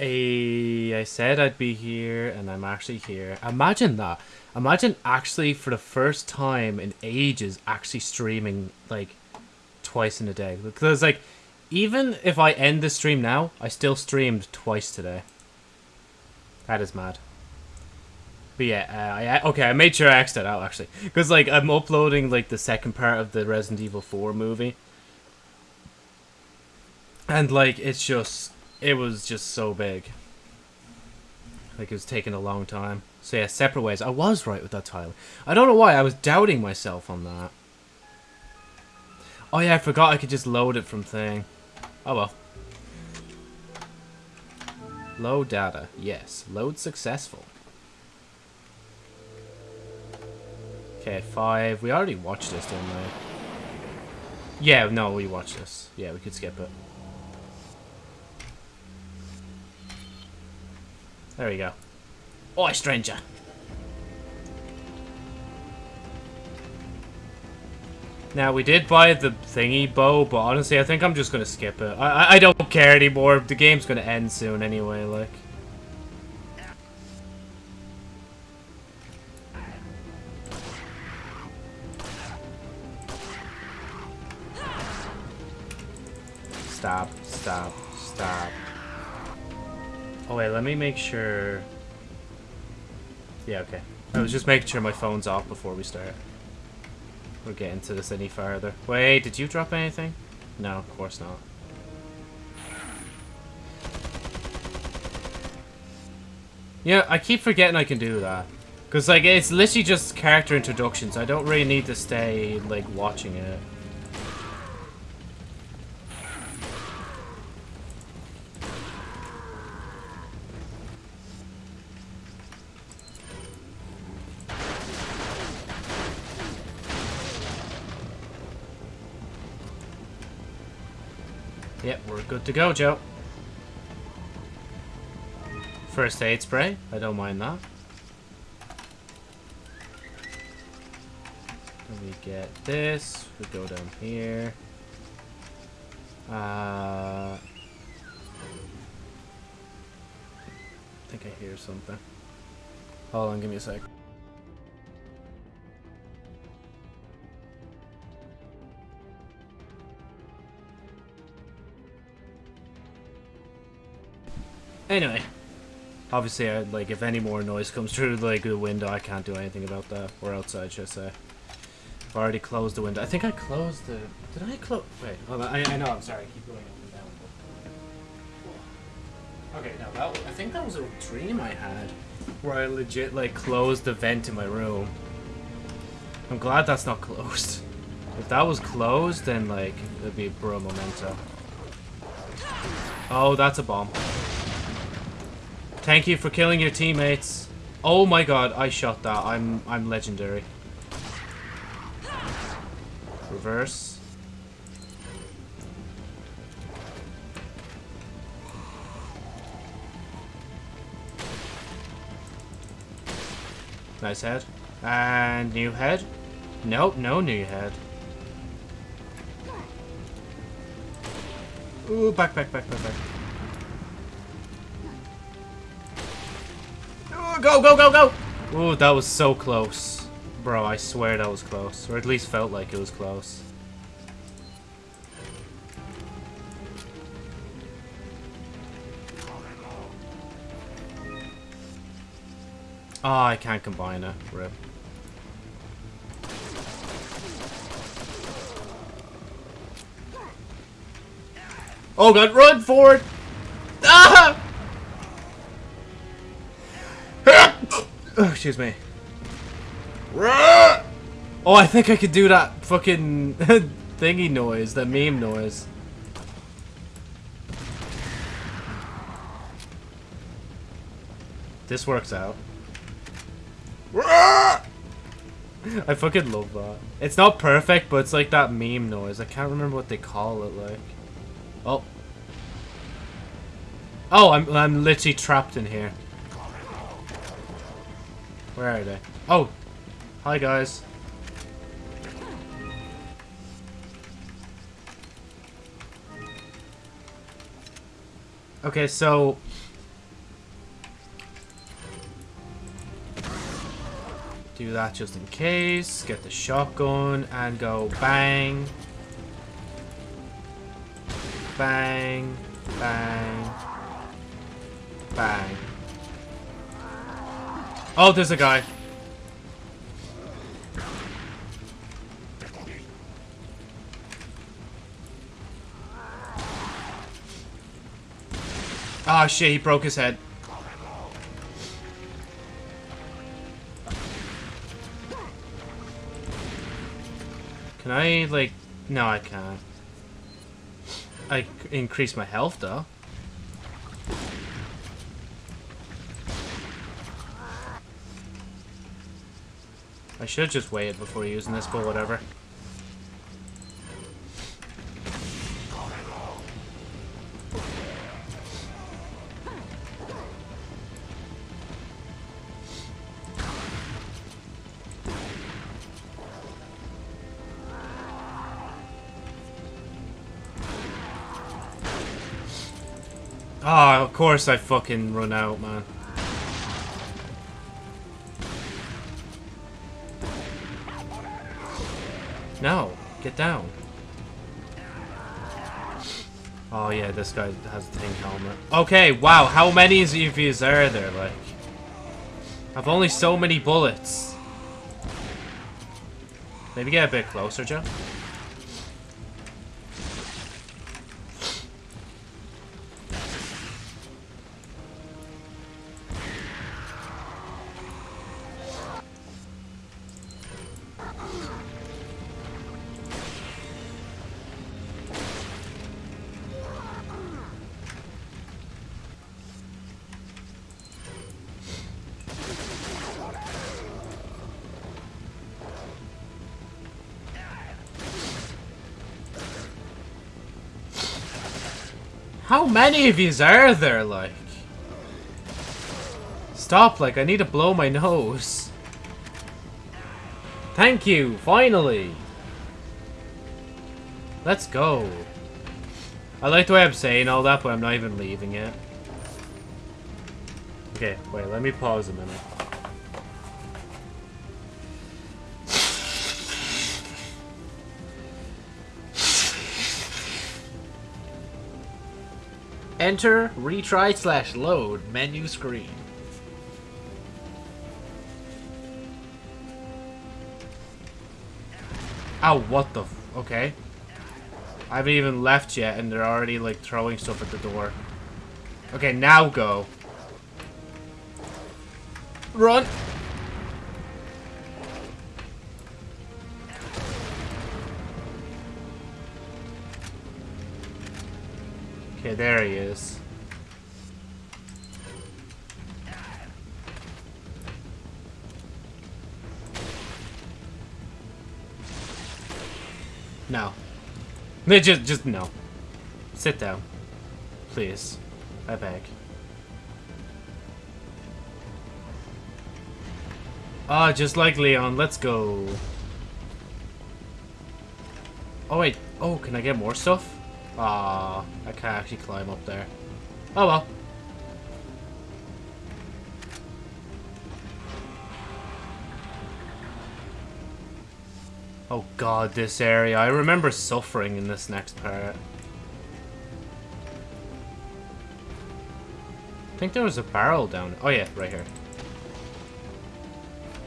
I said I'd be here, and I'm actually here. Imagine that. Imagine actually, for the first time in ages, actually streaming, like, twice in a day. Because, like, even if I end the stream now, I still streamed twice today. That is mad. But yeah, uh, I, okay, I made sure I X'd out, actually. Because, like, I'm uploading, like, the second part of the Resident Evil 4 movie. And, like, it's just it was just so big. Like, it was taking a long time. So yeah, separate ways. I was right with that title. I don't know why, I was doubting myself on that. Oh yeah, I forgot I could just load it from thing. Oh well. Load data. Yes. Load successful. Okay, five. We already watched this, didn't we? Yeah, no, we watched this. Yeah, we could skip it. There we go. Oi, stranger. Now, we did buy the thingy bow, but honestly, I think I'm just going to skip it. I, I don't care anymore. The game's going to end soon anyway, like. Stop, stop, stop. Oh wait, let me make sure... Yeah, okay. I was just making sure my phone's off before we start. We're getting to this any farther. Wait, did you drop anything? No, of course not. Yeah, I keep forgetting I can do that. Because, like, it's literally just character introductions. I don't really need to stay, like, watching it. Good to go, Joe. First aid spray. I don't mind that. we get this. We go down here. Uh, I think I hear something. Hold on, give me a sec. Anyway, obviously, I, like if any more noise comes through like the window, I can't do anything about that. Or outside, should I say? I've already closed the window. I think I closed the. Did I close? Wait, hold on. I, I know. I'm sorry. I keep going up and down. Okay, now that I think that was a dream I had, where I legit like closed the vent in my room. I'm glad that's not closed. If that was closed, then like it'd be bro memento. Oh, that's a bomb. Thank you for killing your teammates. Oh my god, I shot that. I'm I'm legendary. Reverse. Nice head. And new head? Nope, no new head. Ooh, back, back, back, back, back. Go, go, go, go! Ooh, that was so close. Bro, I swear that was close. Or at least felt like it was close. Oh, I can't combine it. Rip. Oh god, run forward! Ah! Oh, excuse me. Oh, I think I could do that fucking thingy noise, that meme noise. This works out. I fucking love that. It's not perfect, but it's like that meme noise. I can't remember what they call it, like. Oh. Oh, I'm, I'm literally trapped in here. Where are they? Oh! Hi, guys. Okay, so... Do that just in case. Get the shotgun and go bang. Bang. Bang. Bang. Oh, there's a guy. Ah, oh, shit, he broke his head. Can I, like... No, I can't. I increase my health, though. I should just wait before using this, but whatever. Oh, of course I fucking run out, man. No, get down. Oh yeah, this guy has a tank helmet. Okay, wow, how many EVs are there, like? I've only so many bullets. Maybe get a bit closer, Joe? Many of these are there, like? Stop, like, I need to blow my nose. Thank you, finally! Let's go. I like the way I'm saying all that, but I'm not even leaving it. Okay, wait, let me pause a minute. Enter, retry, slash load, menu screen. Oh, what the okay. I haven't even left yet and they're already like throwing stuff at the door. Okay, now go. Run! There he is. No. Just, just no. Sit down. Please. I beg. Ah, just like Leon. Let's go. Oh, wait. Oh, can I get more stuff? Ah, I can't actually climb up there. Oh well. Oh god, this area. I remember suffering in this next part. I think there was a barrel down. Oh yeah, right here.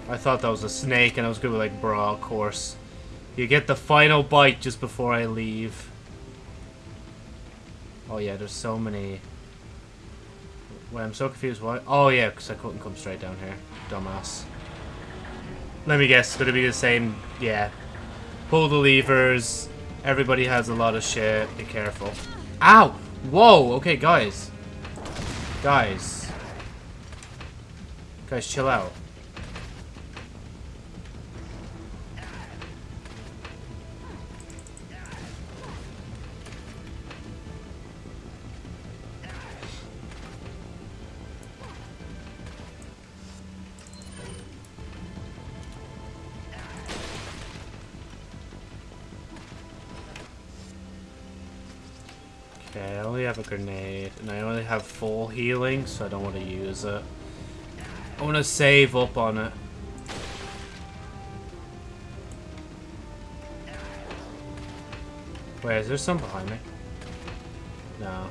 I thought that was a snake and I was to be like, bro, of course. You get the final bite just before I leave. Oh yeah, there's so many... Wait, I'm so confused. Why? Oh yeah, because I couldn't come straight down here. Dumbass. Let me guess, it's going to be the same... Yeah. Pull the levers. Everybody has a lot of shit. Be careful. Ow! Whoa! Okay, guys. Guys. Guys, chill out. grenade, and I only have full healing, so I don't want to use it. I want to save up on it. Wait, is there some behind me? No.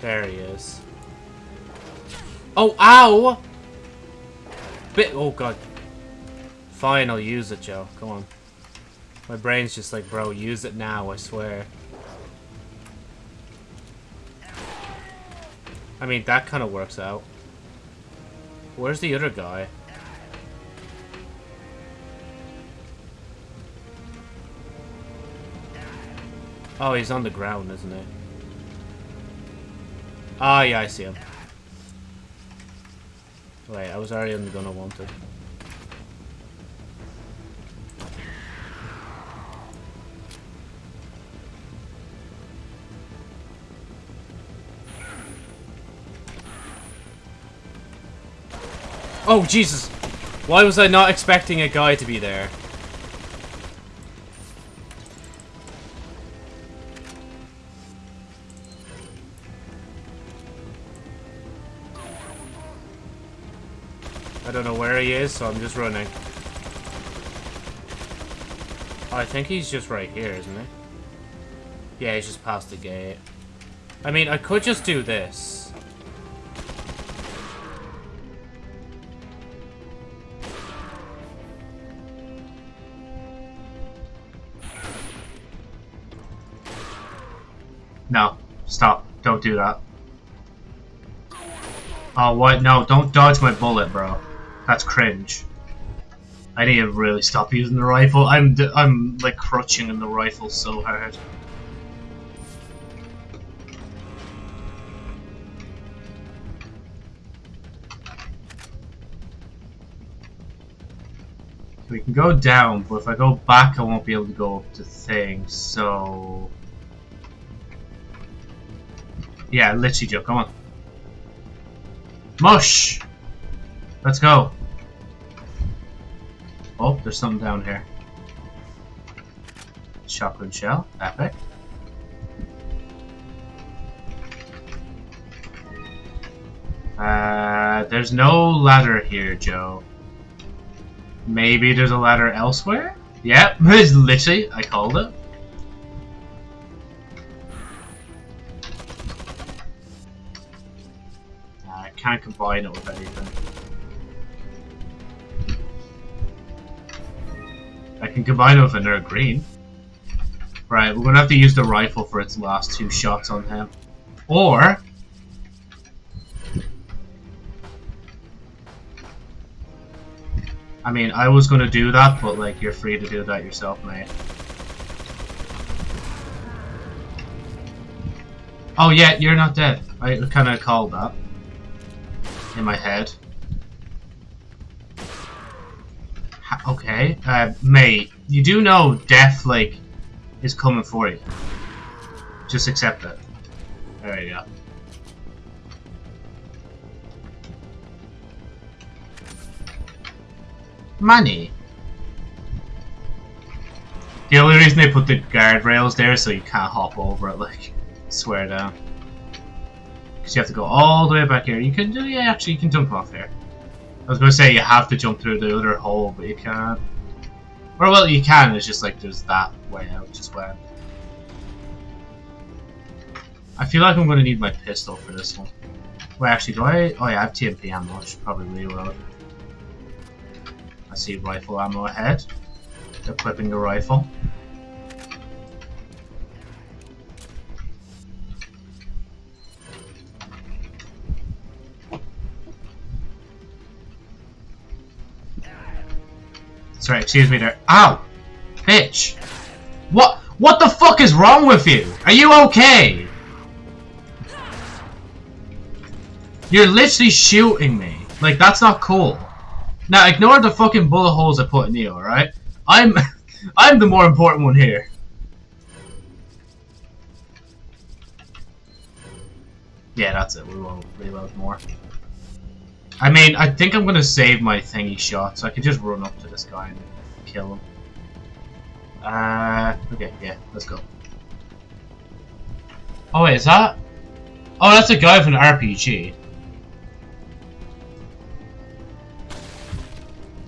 There he is. Oh, ow! Bit. Oh, God. Fine, I'll use it, Joe. Come on. My brain's just like, bro, use it now, I swear. I mean, that kind of works out. Where's the other guy? Oh, he's on the ground, isn't he? Ah, oh, yeah, I see him. Wait, I was already on the gun I wanted. Oh, Jesus! Why was I not expecting a guy to be there? I don't know where he is, so I'm just running. I think he's just right here, isn't he? Yeah, he's just past the gate. I mean, I could just do this. Don't do that. Oh, what? No, don't dodge my bullet, bro. That's cringe. I need to really stop using the rifle. I'm, I'm like, crutching in the rifle so hard. We can go down, but if I go back, I won't be able to go up to things, so... Yeah, literally, Joe. Come on. Mush! Let's go. Oh, there's something down here. Shotgun shell. Epic. Uh, there's no ladder here, Joe. Maybe there's a ladder elsewhere? Yep, it's literally, I called it. Can't combine it with anything. I can combine it with another green. Right, we're gonna have to use the rifle for its last two shots on him. Or... I mean, I was gonna do that, but like, you're free to do that yourself, mate. Oh yeah, you're not dead. I kinda called that in my head. okay, uh, mate, you do know death, like, is coming for you. Just accept it. There you go. Money. The only reason they put the guardrails there so you can't hop over it, like, swear down. Because you have to go all the way back here. You can do, yeah, actually, you can jump off here. I was going to say you have to jump through the other hole, but you can't. Or, well, you can, it's just like there's that way out, just when. I feel like I'm going to need my pistol for this one. Wait, actually, do I? Oh, yeah, I have TMP ammo. I should probably reload. I see rifle ammo ahead. Equipping the rifle. Sorry, excuse me there. Ow! Bitch! What? What the fuck is wrong with you? Are you okay? You're literally shooting me. Like, that's not cool. Now, ignore the fucking bullet holes I put in you, alright? I'm... I'm the more important one here. Yeah, that's it. We won't reload more. I mean, I think I'm gonna save my thingy shot, so I can just run up to this guy and kill him. Uh, okay, yeah, let's go. Oh wait, is that? Oh, that's a guy from an RPG.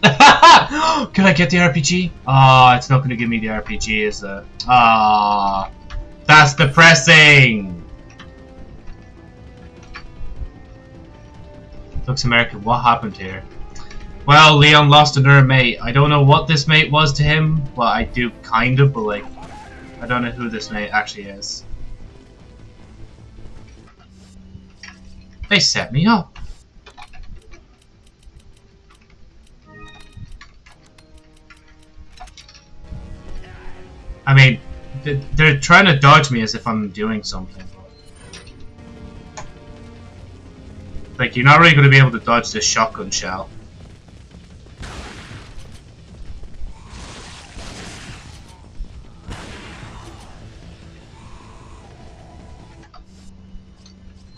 Can I get the RPG? Ah, oh, it's not to give me the RPG, is it? Ah, oh, that's depressing. Looks American. What happened here? Well, Leon lost another mate. I don't know what this mate was to him. Well, I do kind of, but like, I don't know who this mate actually is. They set me up. I mean, they're trying to dodge me as if I'm doing something. Like, you're not really going to be able to dodge this shotgun shell.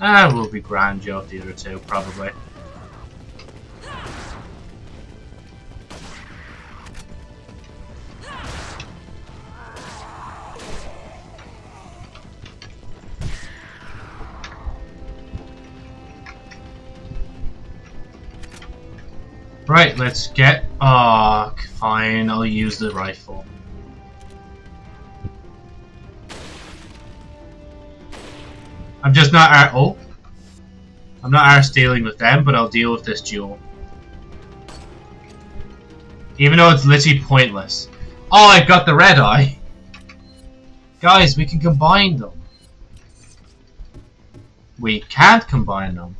Ah, we'll be grand job the other two, probably. Right, let's get... Oh, fine, I'll use the rifle. I'm just not... Ar oh. I'm not arse dealing with them, but I'll deal with this duel. Even though it's literally pointless. Oh, I've got the red eye! Guys, we can combine them. We can't combine them.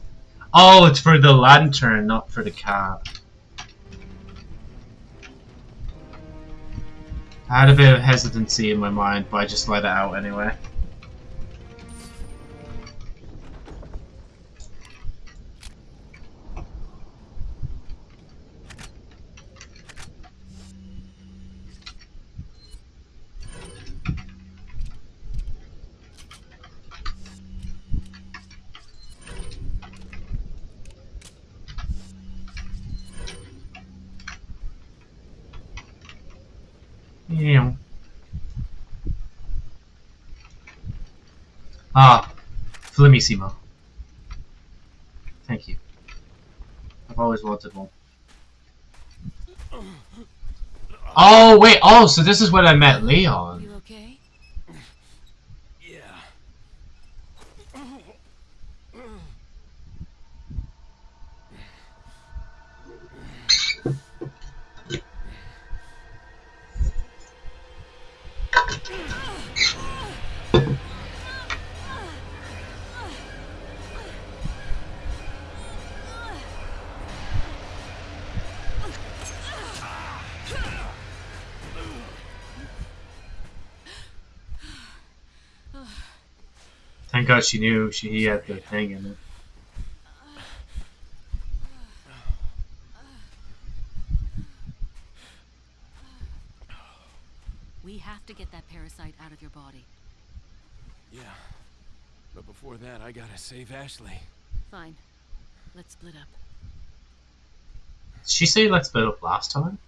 Oh, it's for the lantern, not for the cab. I had a bit of hesitancy in my mind, but I just let it out anyway. Yeah. Ah, Flamissimo. Thank you. I've always wanted one. Oh, wait, oh, so this is when I met Leon. Thank she knew she he had the thing in it. We have to get that parasite out of your body. Yeah. But before that, I gotta save Ashley. Fine. Let's split up. Did she say let's split up last time?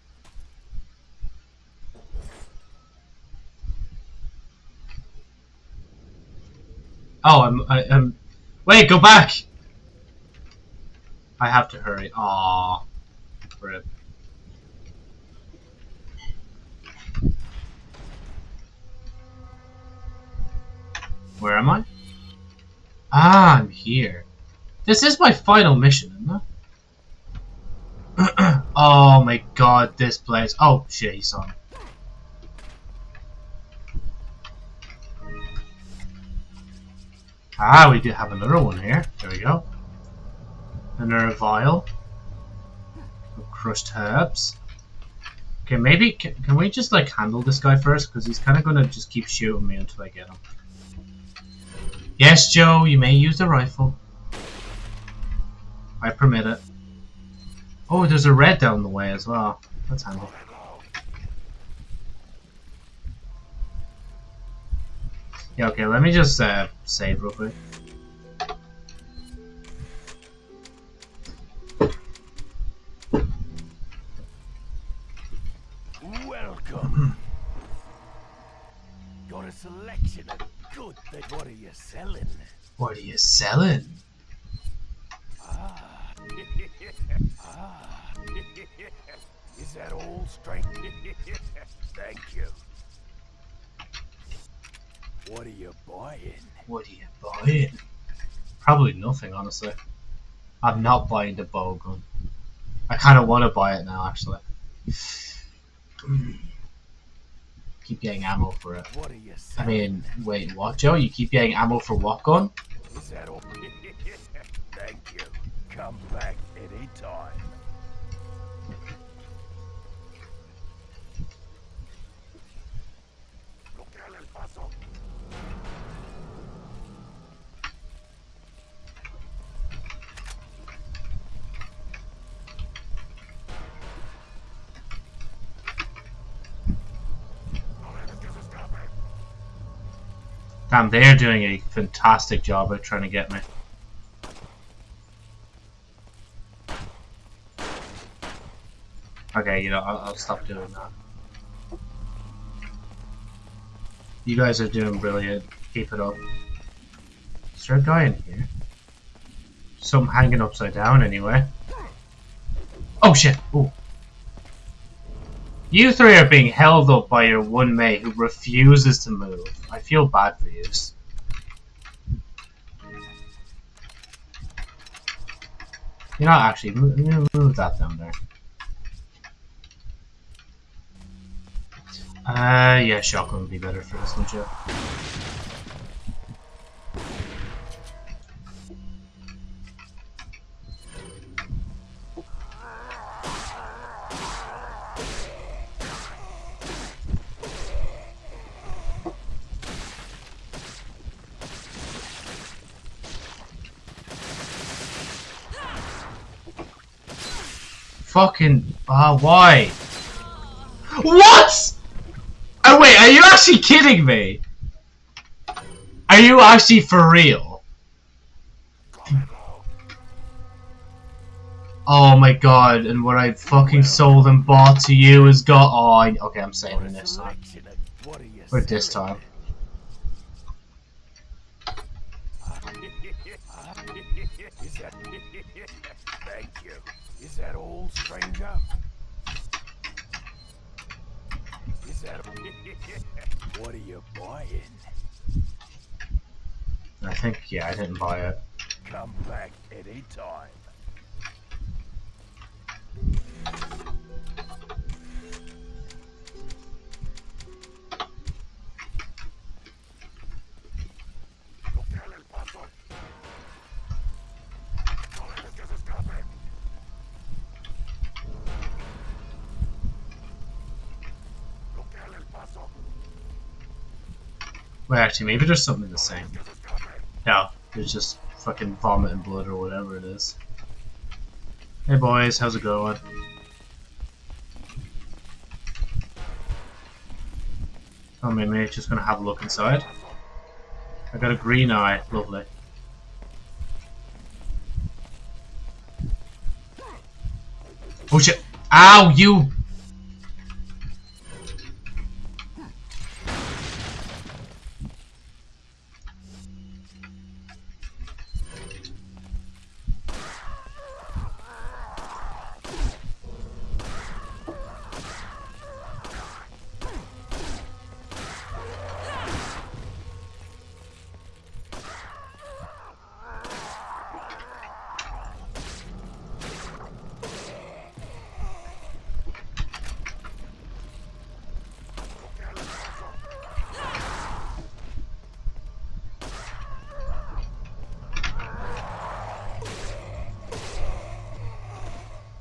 Oh, I'm, I, am Wait, go back! I have to hurry. Aww. Rip. Where am I? Ah, I'm here. This is my final mission, isn't it? oh my god, this place. Oh, shit, he's Ah, we do have another one here. There we go. Another vial of crushed herbs. Okay, maybe can, can we just like handle this guy first? Because he's kind of gonna just keep shooting me until I get him. Yes, Joe, you may use the rifle. I permit it. Oh, there's a red down the way as well. That's handy. Yeah, okay, let me just uh, save real quick. Welcome. Got a selection of good things. What are you selling? What are you selling? Ah. ah. Is that all straight? Thank you. What are you buying? What are you buying? Probably nothing, honestly. I'm not buying the bow gun. I kind of want to buy it now, actually. keep getting ammo for it. What are you I mean, wait, what, Joe? You keep getting ammo for what gun? Is that all? Thank you. Come back anytime. Damn, they're doing a fantastic job at trying to get me. Okay, you know, I'll, I'll stop doing that. You guys are doing brilliant. Keep it up. Is there a guy in here? Some hanging upside down, anyway. Oh shit! Ooh. You three are being held up by your one mate who refuses to move. I feel bad for you. You know, actually, move, move- that down there. Uh, yeah, shotgun would be better for this one, Joe. Fucking, ah, why? What? Oh wait, are you actually kidding me? Are you actually for real? Oh my god, and what I fucking sold and bought to you is got. Oh, I, okay, I'm saving this time. Or this time. Thank you. Is that old stranger? Is that? What are you buying? I think, yeah, I didn't buy it. Come back anytime. Wait, actually, maybe there's something the same. No, there's just fucking vomit and blood or whatever it is. Hey boys, how's it going? Oh, my mate's just gonna have a look inside. I got a green eye, lovely. Oh shit! Ow, you!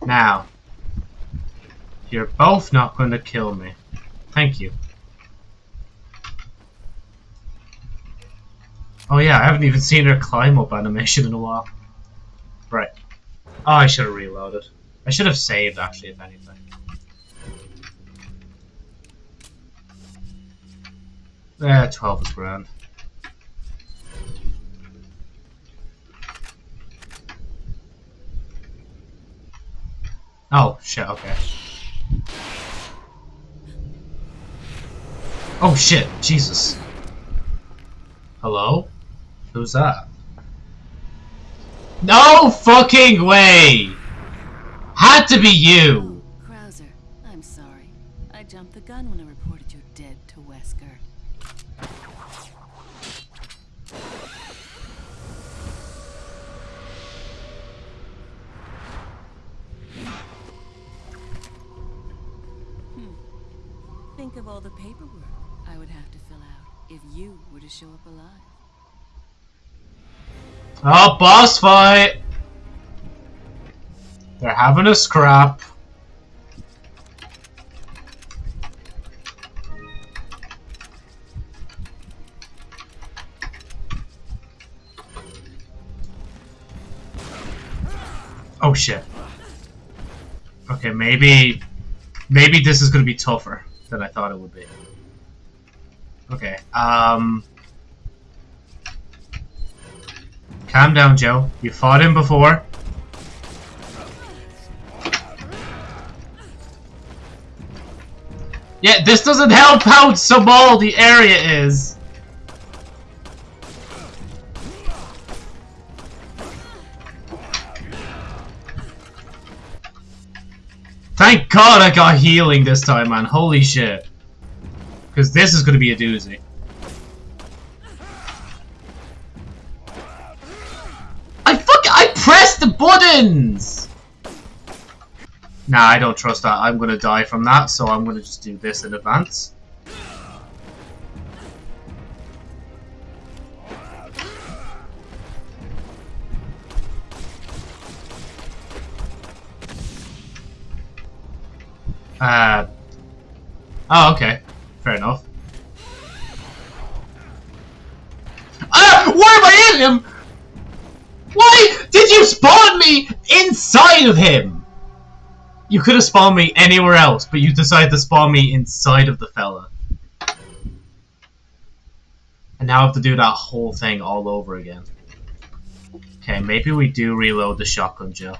Now, you're both not going to kill me. Thank you. Oh yeah, I haven't even seen her climb up animation in a while. Right. Oh, I should have reloaded. I should have saved, actually, if anything. Yeah, 12 is grand. Oh, shit, okay. Oh shit, Jesus. Hello? Who's that? No fucking way! Had to be you! Krauser, I'm sorry. I jumped the gun when I reported you dead to Wesker. Oh, boss fight! They're having a scrap. Oh shit. Okay, maybe... Maybe this is gonna be tougher than I thought it would be. Okay, um... Calm down, Joe. You fought him before. Yeah, this doesn't help out. how small the area is. Thank God I got healing this time, man. Holy shit. Because this is going to be a doozy. I fuck I buttons! Nah, I don't trust that. I'm gonna die from that, so I'm gonna just do this in advance. Uh. Oh, okay. Fair enough. Ah! Why am I in him? Why did you spawn me inside of him? You could have spawned me anywhere else, but you decided to spawn me inside of the fella. And now I have to do that whole thing all over again. Okay, maybe we do reload the shotgun, Joe.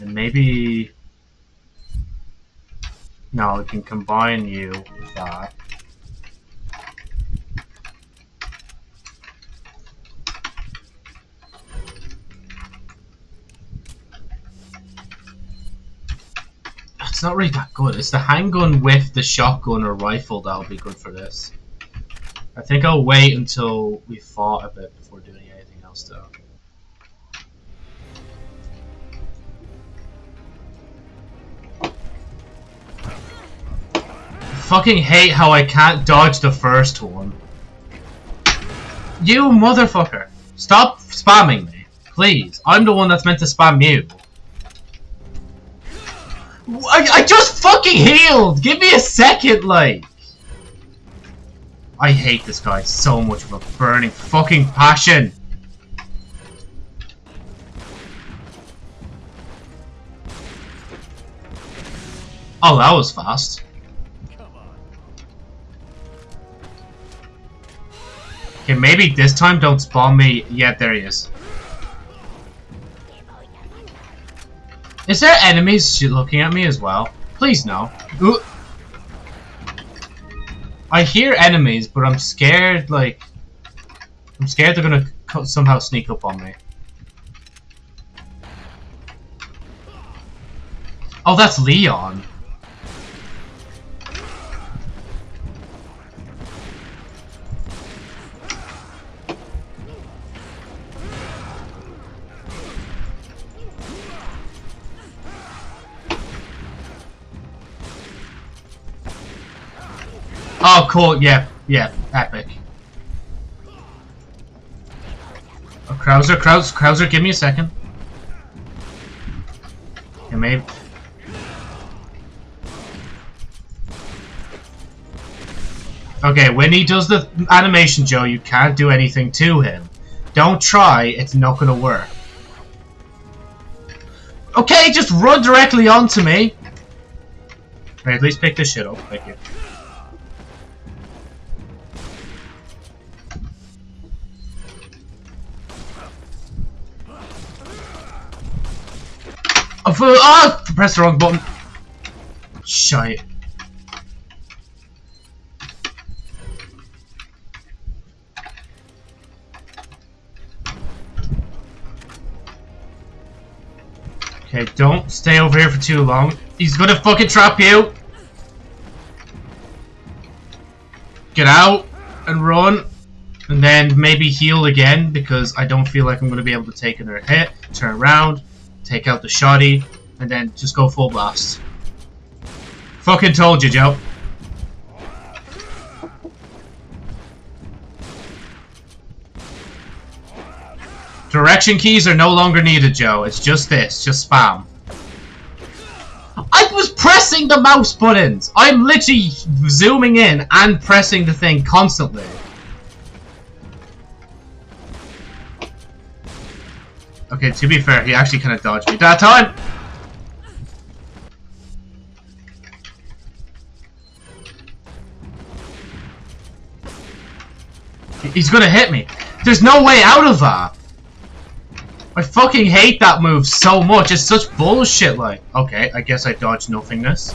And maybe... No, we can combine you with that. It's not really that good. It's the handgun with the shotgun or rifle that'll be good for this. I think I'll wait until we fought a bit before doing anything else though. fucking hate how I can't dodge the first one. You motherfucker. Stop spamming me. Please. I'm the one that's meant to spam you. I, just fucking healed! Give me a second, like! I hate this guy so much of a burning fucking passion! Oh, that was fast. Okay, maybe this time don't spawn me. Yeah, there he is. Is there enemies looking at me as well? Please no. Ooh. I hear enemies, but I'm scared, like... I'm scared they're gonna somehow sneak up on me. Oh, that's Leon. Oh, cool. Yeah, yeah, epic. Oh, Krauser, Krauser, Krauser, give me a second. Okay, maybe. Okay, when he does the animation, Joe, you can't do anything to him. Don't try, it's not gonna work. Okay, just run directly onto me. At least pick this shit up. Thank you. Oh, for, oh, press the wrong button. Shite. Okay, don't stay over here for too long. He's gonna fucking trap you. Get out and run. And then maybe heal again because I don't feel like I'm to be able to take another hit. Turn around take out the shoddy, and then just go full blast. Fucking told you, Joe. Direction keys are no longer needed, Joe. It's just this. Just spam. I was pressing the mouse buttons! I'm literally zooming in and pressing the thing constantly. Okay, to be fair, he actually kind of dodged me that time! He's gonna hit me. There's no way out of that. I fucking hate that move so much. It's such bullshit, like. Okay, I guess I dodged nothingness.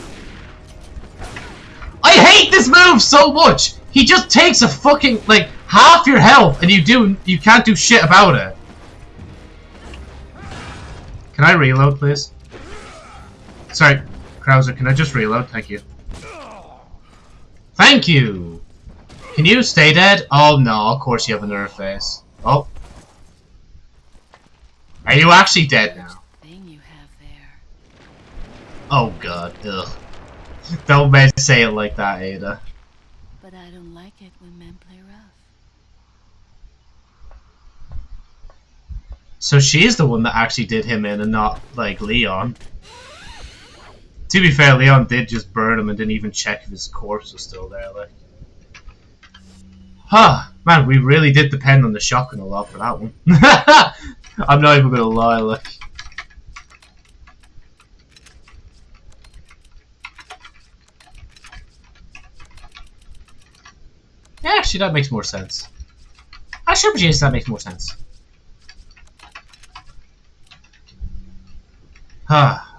I hate this move so much! He just takes a fucking, like, half your health and you do, you can't do shit about it. Can I reload, please? Sorry, Krauser, can I just reload? Thank you. Thank you! Can you stay dead? Oh no, of course you have a nerve face. Oh. Are you actually dead now? Thing you have there. Oh god, ugh. Don't say it like that, Ada. But I don't like it when men play rough. So she's the one that actually did him in and not, like, Leon. To be fair, Leon did just burn him and didn't even check if his corpse was still there, like. Huh, man, we really did depend on the shotgun a lot for that one. I'm not even gonna lie, like. Yeah, actually, that makes more sense. I Actually, yes, that makes more sense.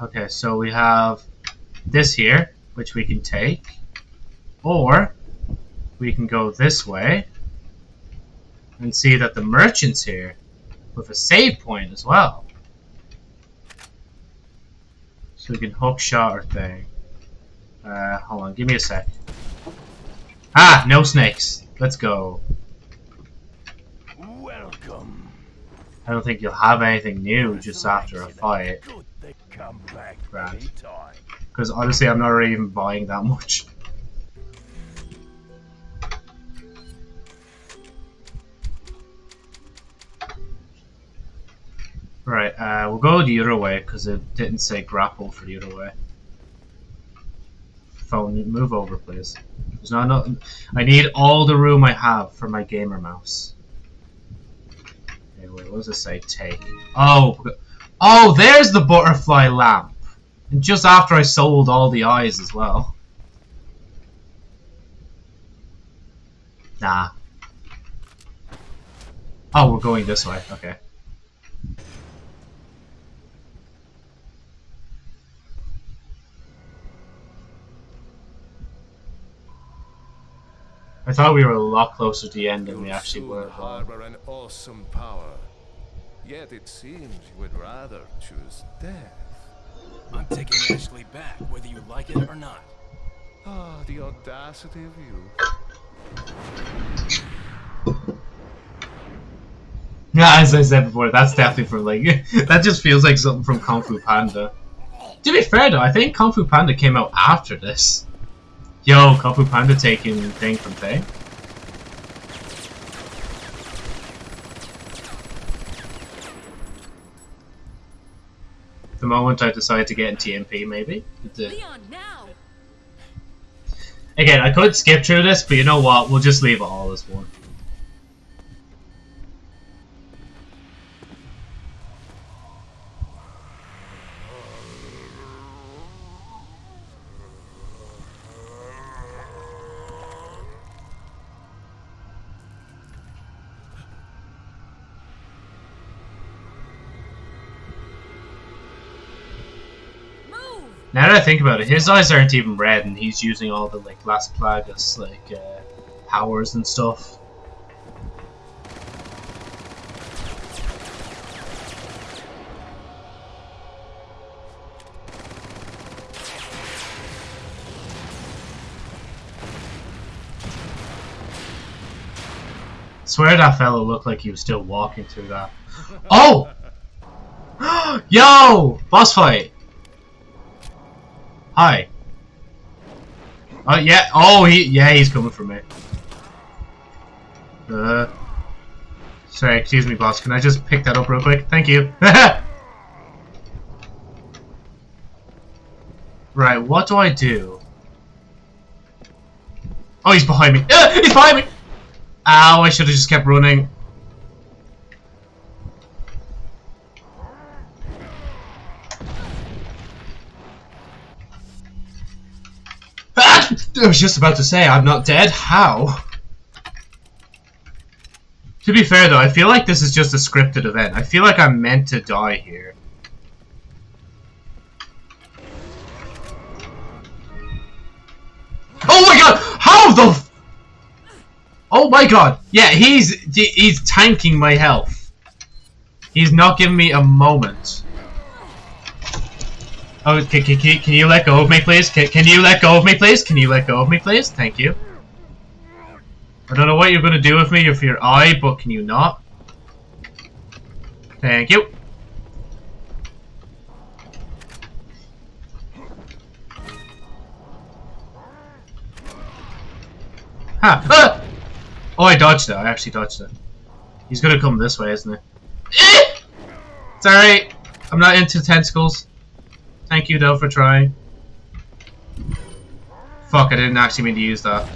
Okay, so we have this here, which we can take. Or, we can go this way and see that the merchant's here with a save point as well. So we can hook shot our thing. Uh, hold on, give me a sec. Ah, no snakes. Let's go. Welcome. I don't think you'll have anything new just after a fight. Come back Right. anytime. Because honestly, I'm not really even buying that much. Right, uh, we'll go the other way because it didn't say grapple for the other way. Phone, move over, please. There's not enough. I need all the room I have for my gamer mouse. Okay, wait, what does it say? Take. Oh, oh, there's the butterfly lamp. And just after I sold all the eyes as well. Nah. Oh, we're going this way. Okay. I thought we were a lot closer to the end than we actually were. harbor an awesome power. Yet it seems you would rather choose death. I'm taking Ashley back, whether you like it or not. Ah, the audacity of you. Yeah, as I said before, that's definitely from like that just feels like something from Kung Fu Panda. To be fair though, I think Kung Fu Panda came out after this. Yo, Kung Fu Panda taking thing from thing. The moment I decide to get in TMP, maybe. Leon! Again, I could skip through this, but you know what? We'll just leave it all as one. Now that I think about it, his eyes aren't even red, and he's using all the like Las Plagas like uh, powers and stuff. Swear that fellow looked like he was still walking through that. Oh! Yo! Boss fight! Hi. Oh yeah. Oh he. Yeah, he's coming for me. Uh. Sorry, excuse me, boss. Can I just pick that up real quick? Thank you. right. What do I do? Oh, he's behind me. Ah, he's behind me. Ow! I should have just kept running. I was just about to say, I'm not dead. How? To be fair though, I feel like this is just a scripted event. I feel like I'm meant to die here. Oh my god! How the Oh my god! Yeah, he's he's tanking my health. He's not giving me a moment. Oh, can, can, can you let go of me, please? Can, can you let go of me, please? Can you let go of me, please? Thank you. I don't know what you're going to do with me with your eye, but can you not? Thank you. Huh. Ah! Oh, I dodged it. I actually dodged it. He's gonna come this way, isn't he? Eh! Alright. I'm not into tentacles. Thank you, though, for trying. Fuck, I didn't actually mean to use that.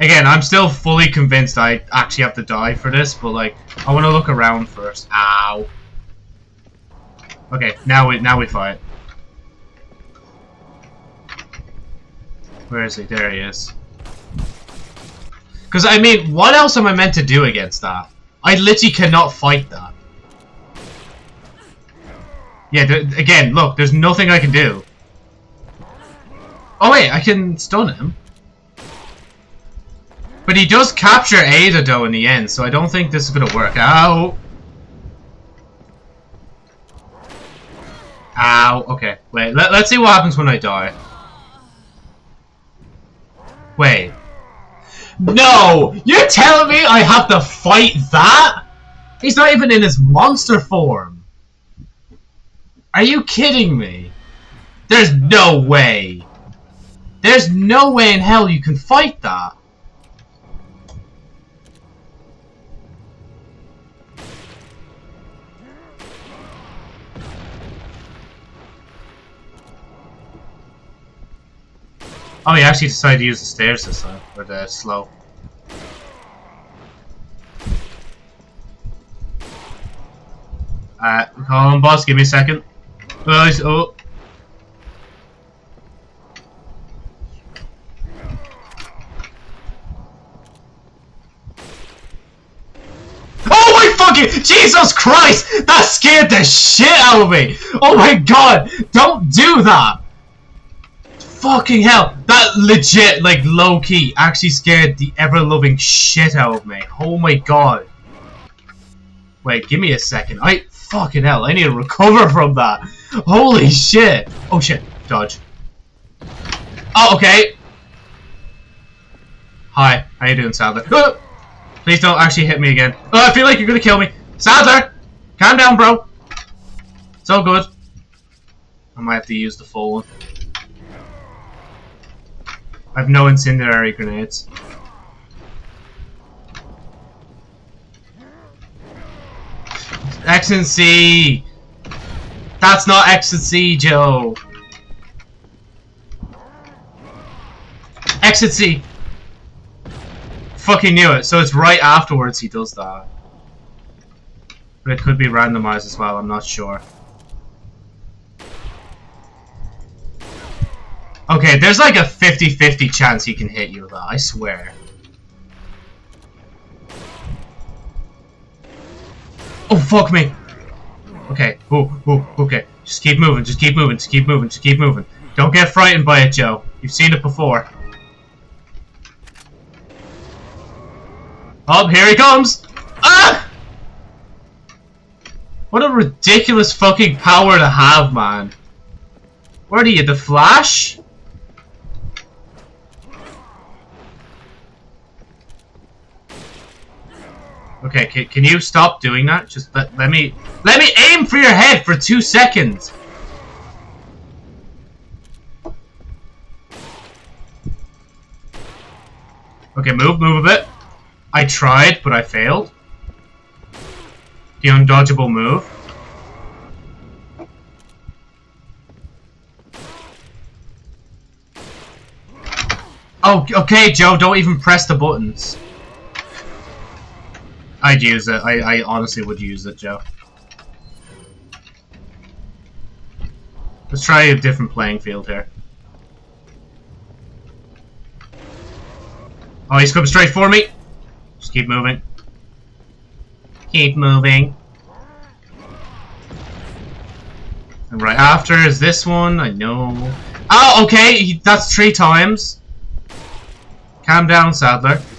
Again, I'm still fully convinced I actually have to die for this, but like, I want to look around first. Ow. Okay, now we now we fight. Where is he? There he is. Because, I mean, what else am I meant to do against that? I literally cannot fight that. Yeah, again, look, there's nothing I can do. Oh wait, I can stun him. But he does capture Ada, though, in the end, so I don't think this is gonna work. Ow! Ow, okay. Wait, let, let's see what happens when I die. Wait. No! You're telling me I have to fight that? He's not even in his monster form. Are you kidding me? There's no way. There's no way in hell you can fight that. Oh, he actually decided to use the stairs this time, or the slow. Uh, call on boss, give me a second. Oh, oh. My fucking Jesus Christ! That scared the shit out of me! Oh my god! Don't do that! Fucking hell! That legit, like, low-key, actually scared the ever-loving shit out of me. Oh my god. Wait, give me a second. I... Fucking hell, I need to recover from that. Holy shit. Oh shit. Dodge. Oh, okay. Hi. How you doing, Sadler? Oh, please don't actually hit me again. Oh, I feel like you're gonna kill me. Sadler! Calm down, bro. It's all good. I might have to use the full one. I have no incendiary grenades. X and C! That's not and C, Joe! Exit C! Fucking knew it. So it's right afterwards he does that. But it could be randomized as well, I'm not sure. Okay, there's like a 50-50 chance he can hit you with that, I swear. Oh, fuck me! Okay, ooh, ooh, okay. Just keep moving, just keep moving, just keep moving, just keep moving. Don't get frightened by it, Joe. You've seen it before. Oh, here he comes! Ah! What a ridiculous fucking power to have, man. Where are you, the Flash? Okay, can, can you stop doing that? Just let, let me... Let me aim for your head for two seconds! Okay, move, move a bit. I tried, but I failed. The undodgeable move. Oh, okay, Joe, don't even press the buttons. I'd use it. I, I honestly would use it, Joe. Let's try a different playing field here. Oh, he's coming straight for me. Just keep moving. Keep moving. And right after is this one. I know. Oh, okay. he- That's three times. Calm down, Sadler.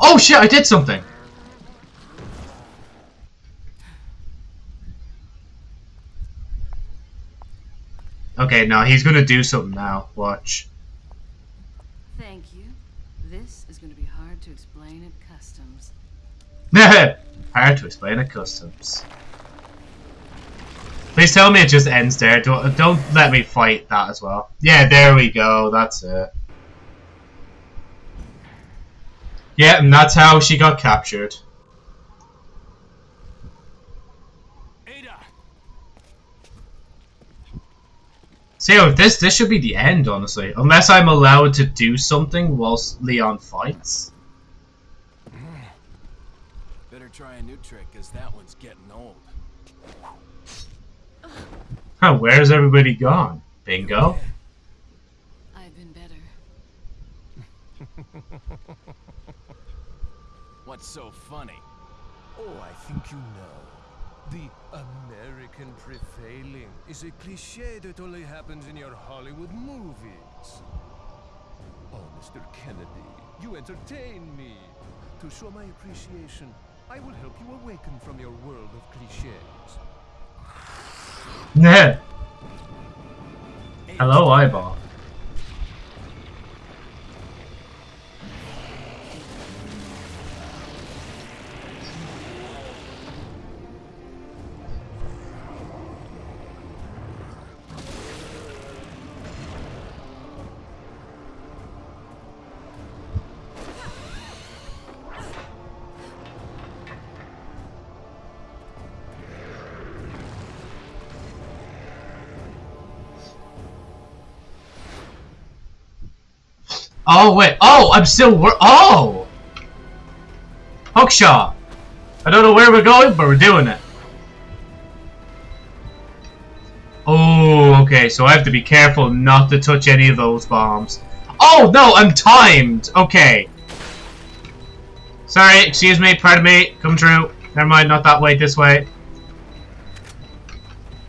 Oh shit! I did something. Okay, now he's gonna do something now. Watch. Thank you. This is going to be hard to explain at customs. Hard to explain at customs. Please tell me it just ends there. Don't, don't let me fight that as well. Yeah, there we go. That's it. Yeah, and that's how she got captured. Ada! See, oh, this this should be the end, honestly. Unless I'm allowed to do something whilst Leon fights. Better try a new trick, because that one's getting old. Huh, where's everybody gone? Bingo. I've been better. What's so funny? Oh, I think you know. The American prevailing is a cliche that only happens in your Hollywood movies. Oh, Mr. Kennedy, you entertain me. To show my appreciation, I will help you awaken from your world of cliches. Hello, eyeball. Oh wait. Oh, I'm still wor- Oh. Hookshot. I don't know where we're going, but we're doing it. Oh, okay. So I have to be careful not to touch any of those bombs. Oh no, I'm timed. Okay. Sorry, excuse me, pardon me. Come true. Never mind, not that way. This way.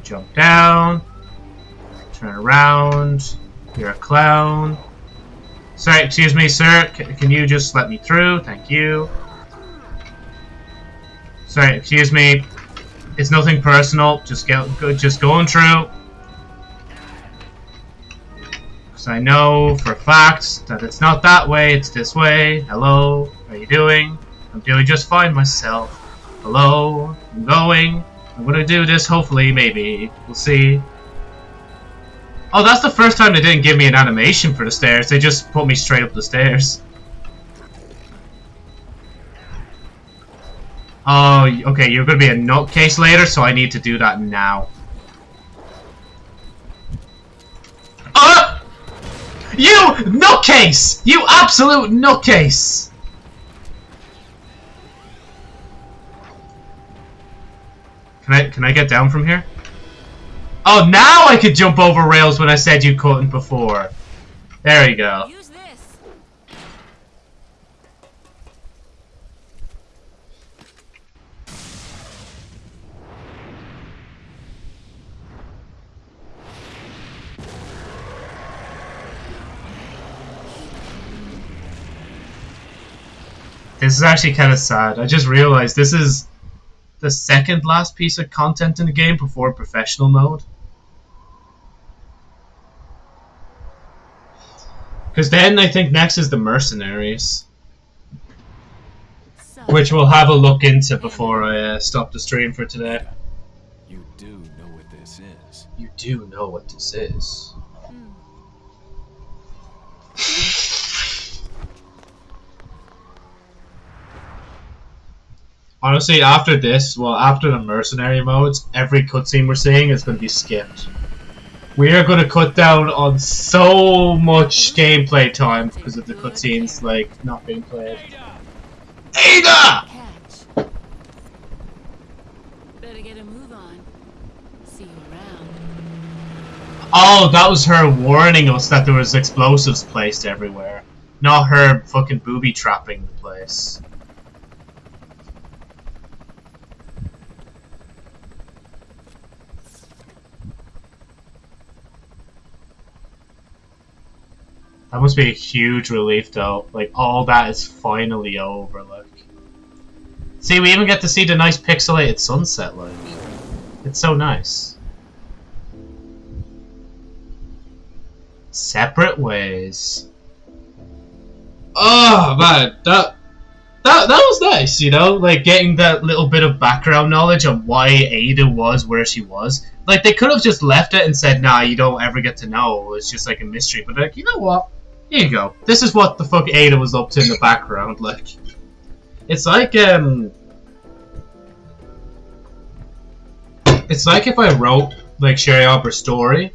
Jump down. Turn around. You're a clown. Sorry, excuse me, sir. C can you just let me through? Thank you. Sorry, excuse me. It's nothing personal. Just get, go, just going through. Because I know for a fact that it's not that way. It's this way. Hello, how are you doing? I'm doing just fine myself. Hello, I'm going. I'm gonna do this. Hopefully, maybe we'll see. Oh, that's the first time they didn't give me an animation for the stairs. They just put me straight up the stairs. Oh, okay, you're gonna be a nutcase later, so I need to do that now. Ah! You nutcase! You absolute nutcase! Can I can I get down from here? Oh, now I could jump over rails when I said you couldn't before. There we go. This is actually kind of sad. I just realized this is the second last piece of content in the game before professional mode. Because then I think next is the mercenaries. Which we'll have a look into before I uh, stop the stream for today. You do know what this is. You do know what this is. Hmm. Honestly, after this, well, after the mercenary modes, every cutscene we're seeing is going to be skipped. We are going to cut down on so much gameplay time because of the cutscenes, like, not being played. Ada! Better get a move on. See you around. Oh, that was her warning us that there was explosives placed everywhere. Not her fucking booby trapping the place. That must be a huge relief though. Like all that is finally over, like. See, we even get to see the nice pixelated sunset, like. It's so nice. Separate ways. Oh man, that that that was nice, you know, like getting that little bit of background knowledge on why Ada was where she was. Like they could have just left it and said, "Nah, you don't ever get to know." It's just like a mystery. But like, you know what? Here you go. This is what the fuck Ada was up to in the background. Like, it's like um, it's like if I wrote like Sherry Aubrey's story,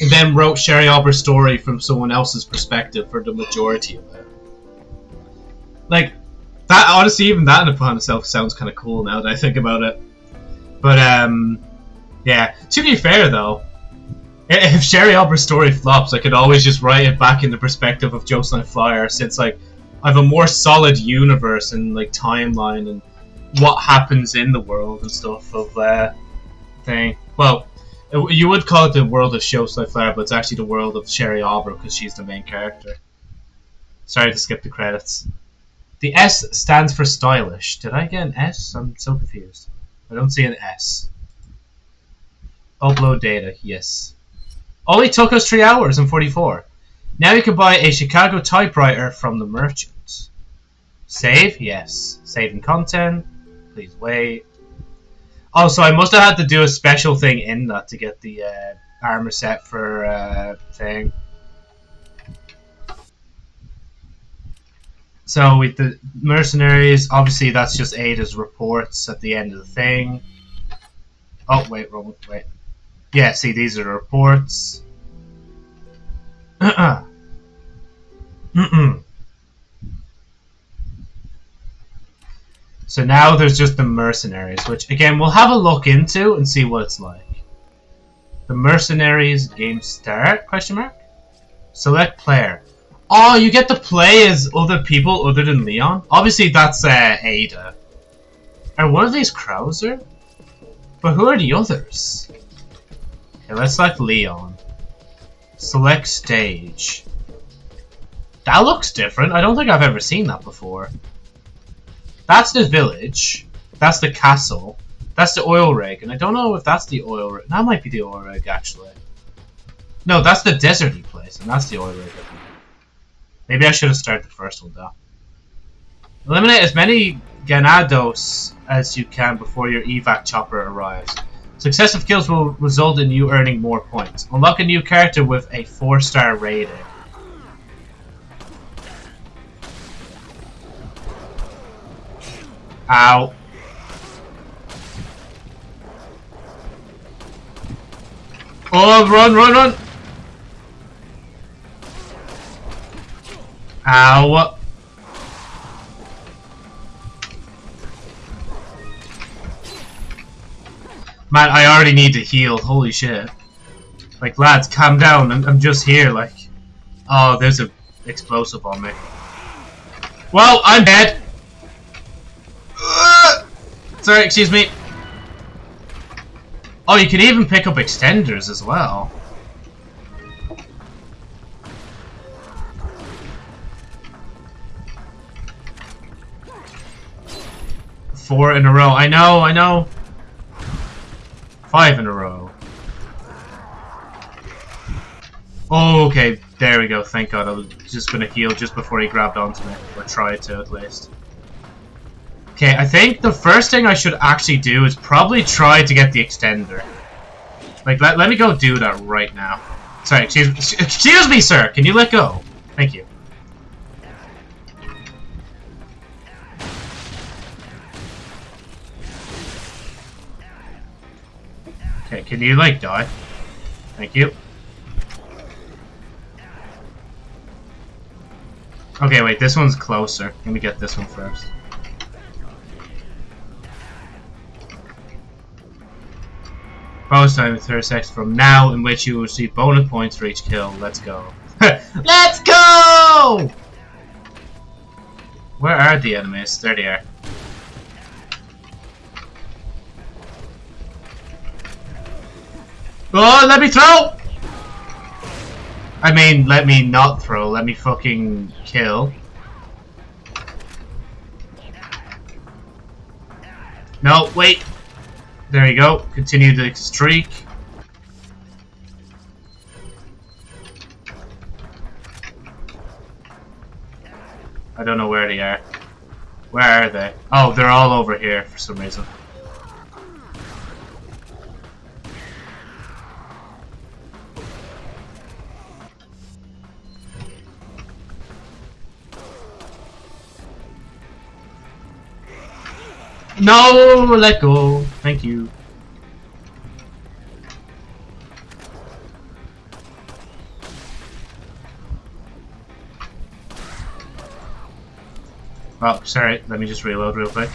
and then wrote Sherry Aubrey's story from someone else's perspective for the majority of it. Like that, honestly, even that in upon itself sounds kind of cool now that I think about it. But um, yeah. To be fair though, if Sherry Aubrey's story flops, I could always just write it back in the perspective of Jocelyn Flyer, since like I have a more solid universe and like timeline and what happens in the world and stuff of uh, thing. Well, it- you would call it the world of Jocelyn Flyer, but it's actually the world of Sherry Aubrey because she's the main character. Sorry to skip the credits. The S stands for stylish. Did I get an S? I'm so confused. I don't see an S. Upload data, yes. Only took us 3 hours and 44. Now you can buy a Chicago typewriter from the merchant. Save? Yes. Saving content. Please wait. Oh, so I must have had to do a special thing in that to get the uh, armor set for uh, thing. So with the mercenaries, obviously that's just Ada's reports at the end of the thing. Oh wait, wrong wait. Yeah, see these are the reports. Mm-mm. so now there's just the mercenaries, which again we'll have a look into and see what it's like. The mercenaries game start? Question mark. Select player. Oh, you get to play as other people other than Leon? Obviously, that's uh, Ada. Are one of these Krauser? But who are the others? Let's select Leon. Select stage. That looks different. I don't think I've ever seen that before. That's the village. That's the castle. That's the oil rig. And I don't know if that's the oil rig. That might be the oil rig, actually. No, that's the deserty place. And that's the oil rig. Maybe I should have started the first one though. Eliminate as many Ganados as you can before your evac chopper arrives. Successive kills will result in you earning more points. Unlock a new character with a 4 star rating. Ow. Oh, run, run, run! Ow. Man, I already need to heal. Holy shit. Like, lads, calm down. I'm, I'm just here, like. Oh, there's a explosive on me. Well, I'm dead. Ugh. Sorry, excuse me. Oh, you can even pick up extenders as well. Four in a row. I know, I know. Five in a row. Oh, okay. There we go. Thank God. I was just to heal just before he grabbed onto me. Or try to, at least. Okay, I think the first thing I should actually do is probably try to get the extender. Like, let, let me go do that right now. Sorry, excuse, excuse me, sir. Can you let go? Thank you. Can you like die? Thank you. Okay, wait, this one's closer. Let me get this one first. Bonus time 30 seconds from now, in which you will receive bonus points for each kill. Let's go. Let's go! Where are the enemies? There they are. Oh, let me throw! I mean, let me not throw, let me fucking kill. No, wait. There you go. Continue the streak. I don't know where they are. Where are they? Oh, they're all over here for some reason. No, let go. Thank you. Oh, sorry. Let me just reload real quick.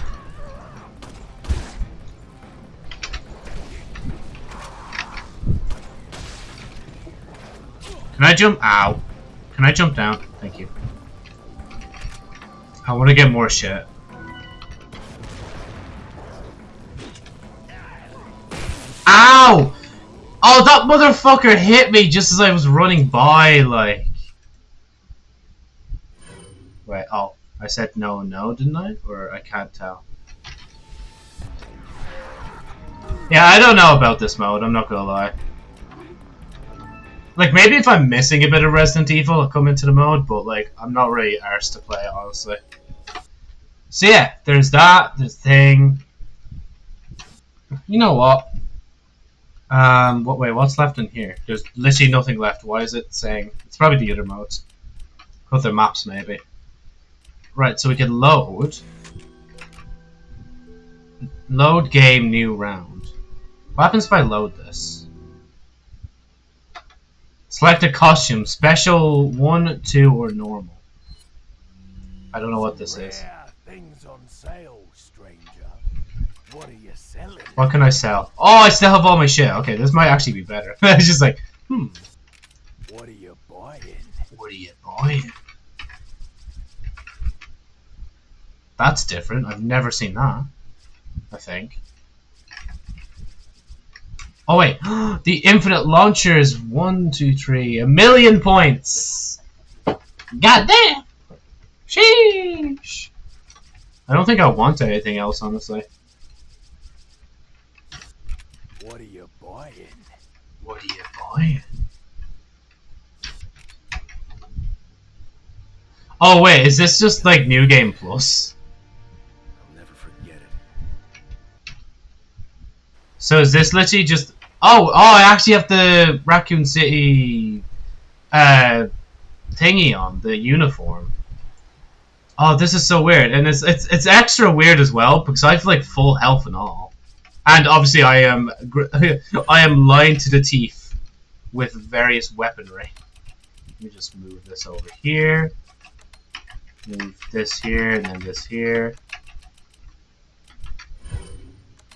Can I jump? Ow. Can I jump down? Thank you. I want to get more shit. Ow! Oh, that motherfucker hit me just as I was running by, like. Wait, oh. I said no, no, didn't I? Or I can't tell. Yeah, I don't know about this mode, I'm not gonna lie. Like, maybe if I'm missing a bit of Resident Evil, I'll come into the mode, but, like, I'm not really arsed to play it, honestly. So yeah, there's that, there's thing. You know what? Um, what wait, what's left in here? There's literally nothing left. Why is it saying? It's probably the other modes. Other maps, maybe. Right, so we can load. Load game, new round. What happens if I load this? Select a costume, special, 1, 2, or normal. I don't know what this is. Things on sale, stranger. What are? What can I sell? Oh, I still have all my shit. Okay, this might actually be better. it's just like, hmm, What are you buying? what are you buying? That's different. I've never seen that. I think. Oh wait, the infinite launcher is one, two, three, a million points. God damn! Sheesh! I don't think I want anything else, honestly. What are you buying? What are you buying? Oh wait, is this just like New Game Plus? I'll never forget it. So is this literally just? Oh, oh! I actually have the Raccoon City uh, thingy on the uniform. Oh, this is so weird, and it's it's it's extra weird as well because I have like full health and all, and obviously I am I am lying to the teeth with various weaponry. Let me just move this over here, move this here, and then this here.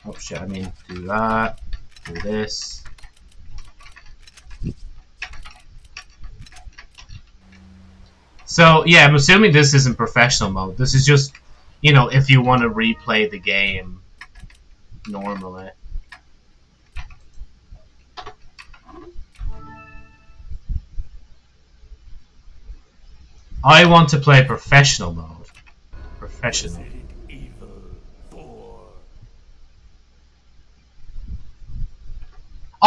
Oh shit, I mean, do that, do this. So, yeah, I'm assuming this isn't professional mode. This is just, you know, if you want to replay the game normally. I want to play professional mode. Professional.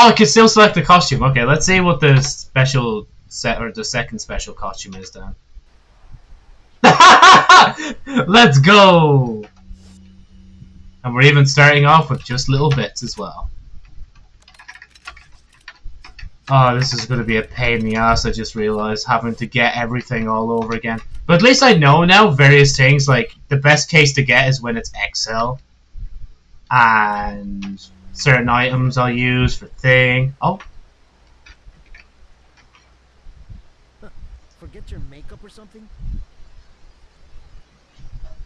Oh, I can still select the costume. Okay, let's see what the special set or the second special costume is then. let's go! And we're even starting off with just little bits as well. Oh, this is going to be a pain in the ass, I just realized, having to get everything all over again. But at least I know now various things, like, the best case to get is when it's XL. And certain items I'll use for thing. Oh, Forget your makeup or something?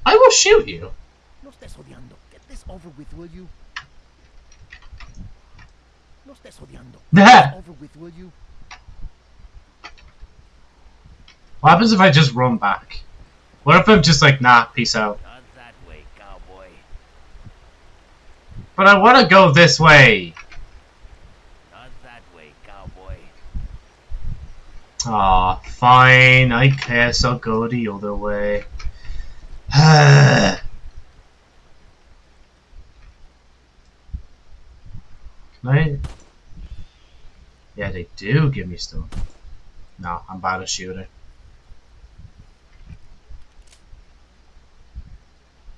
I will shoot you. No estés odiando. Get this over with, will you? No estés odiando. Over with, will you? What happens if I just run back? What if I'm just like, nah, peace out? Not that way, cowboy. But I want to go this way. Not that way, cowboy. Aw, fine. I guess I'll go the other way. I? Yeah, they do give me stuff. No, I'm bad at shooting.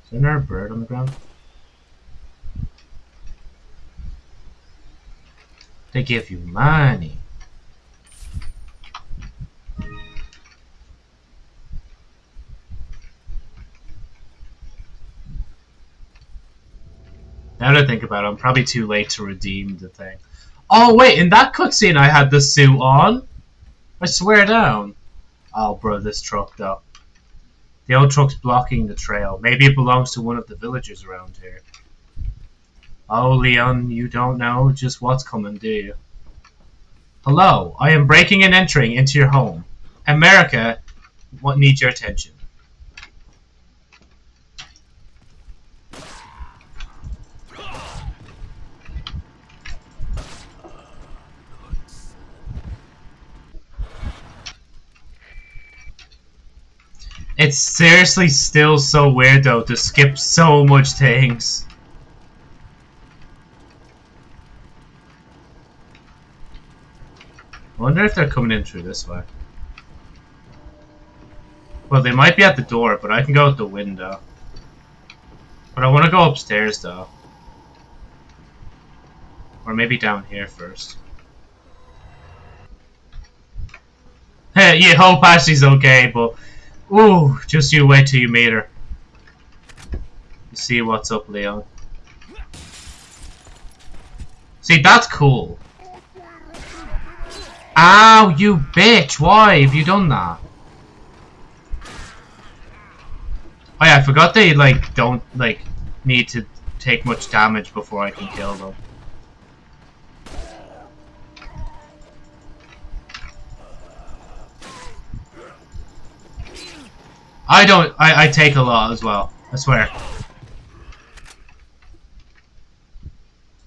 Isn't there a bird on the ground? They give you money. Now that I think about it, I'm probably too late to redeem the thing. Oh wait, in that cutscene I had the suit on. I swear down. Oh bro, this truck though. The old truck's blocking the trail. Maybe it belongs to one of the villagers around here. Oh Leon, you don't know just what's coming, do you? Hello, I am breaking and entering into your home. America, what needs your attention? It's seriously still so weird though to skip so much things. I wonder if they're coming in through this way. Well, they might be at the door, but I can go out the window. But I want to go upstairs though. Or maybe down here first. Hey, you hope Ashley's okay, but Ooh, just you wait till you meet her. See what's up, Leon. See, that's cool. Ow, you bitch! Why have you done that? Oh yeah, I forgot they, like, don't, like, need to take much damage before I can kill them. I don't. I, I take a lot as well. I swear.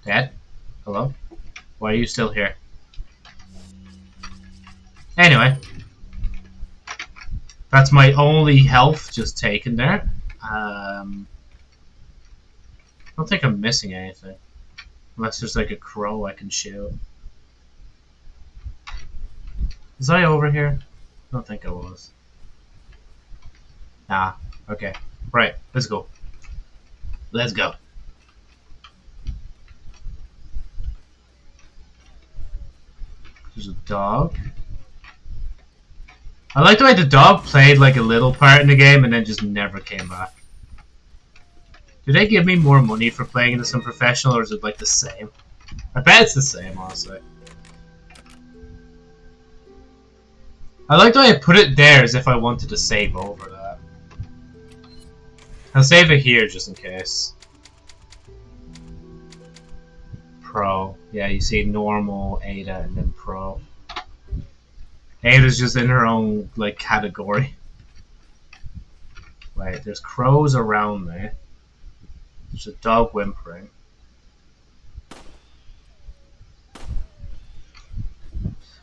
Dad? Hello? Why are you still here? Anyway. That's my only health just taken there. Um, I don't think I'm missing anything. Unless there's like a crow I can shoot. Was I over here? I don't think I was. Nah. Okay. Right. Let's go. Let's go. There's a dog. I like the way the dog played like a little part in the game and then just never came back. Do they give me more money for playing in this unprofessional or is it like the same? I bet it's the same, honestly. I like the way I put it there as if I wanted to save over that. I'll save it here just in case. Pro. Yeah, you see normal, Ada, and then Pro. Ada's just in her own, like, category. Wait, there's crows around there. There's a dog whimpering.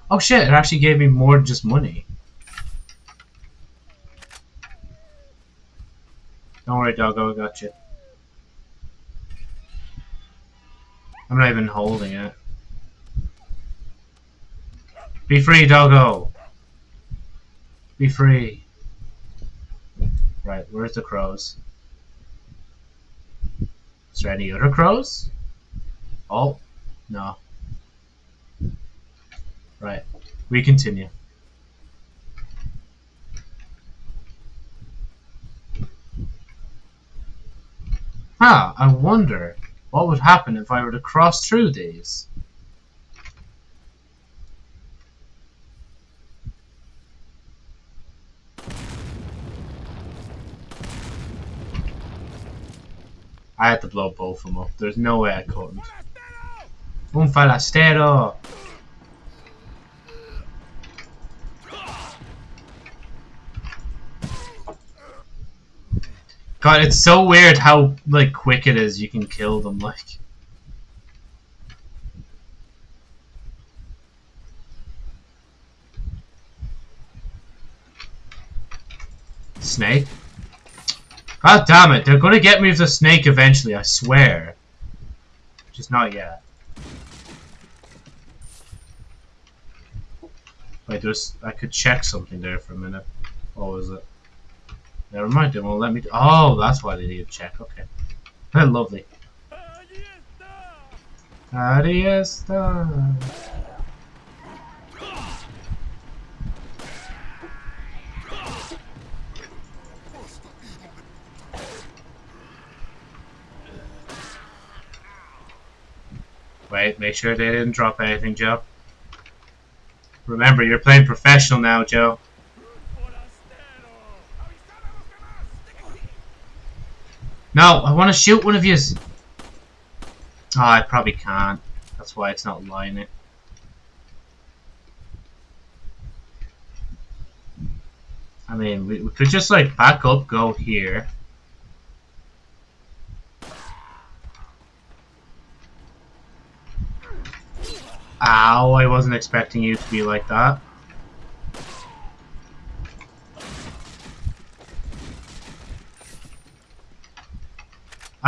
Oh shit, it actually gave me more just money. Don't worry, doggo, I got you. I'm not even holding it. Be free, doggo! Be free. Right, where's the crows? Is there any other crows? Oh, no. Right, we continue. Huh, I wonder What would happen if I were to cross through these? I had to blow both of them up. There's no way I couldn't. Un falastero! God, it's so weird how like quick it is. You can kill them like. Snake. God damn it! They're gonna get me with the snake eventually. I swear. Just not yet. Wait, there's. I could check something there for a minute. What was it? Never mind, they won't let me. Oh, that's why they need to check. Okay. Lovely. Ahí está. Wait, make sure they didn't drop anything, Joe. Remember, you're playing professional now, Joe. No, I want to shoot one of yous. Oh, I probably can't. That's why it's not lining. I mean, we, we could just like back up, go here. Ow, I wasn't expecting you to be like that.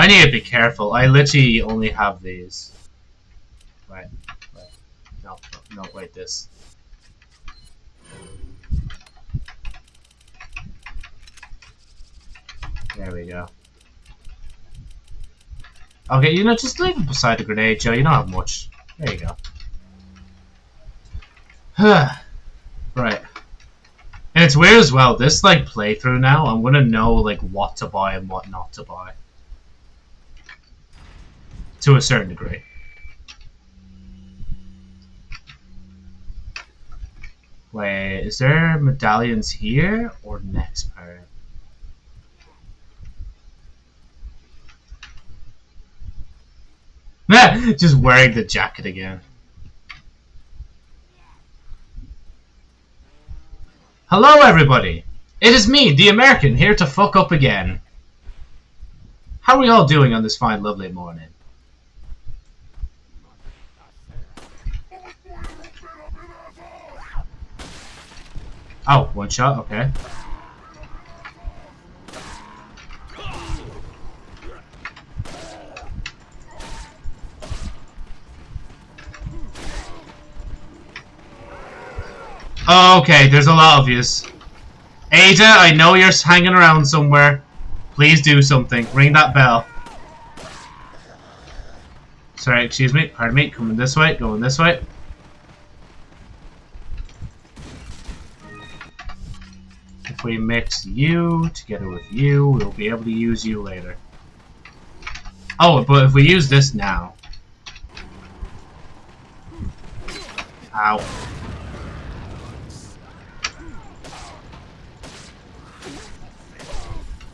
I need to be careful. I literally only have these. Right. right. No, no, no, wait, this. There we go. Okay, you know, just leave it beside the grenade, Joe. You don't have much. There you go. Huh Right. And it's weird as well. This like playthrough now, I'm gonna know like what to buy and what not to buy. To a certain degree. Wait, is there medallions here or next part? Just wearing the jacket again. Hello everybody! It is me, the American, here to fuck up again. How are we all doing on this fine lovely morning? Oh, one shot, okay. Oh, okay, there's a lot of yous. Ada, I know you're hanging around somewhere. Please do something. Ring that bell. Sorry, excuse me. Pardon me. Coming this way. Going this way. If we mix you together with you, we'll be able to use you later. Oh, but if we use this now... Ow.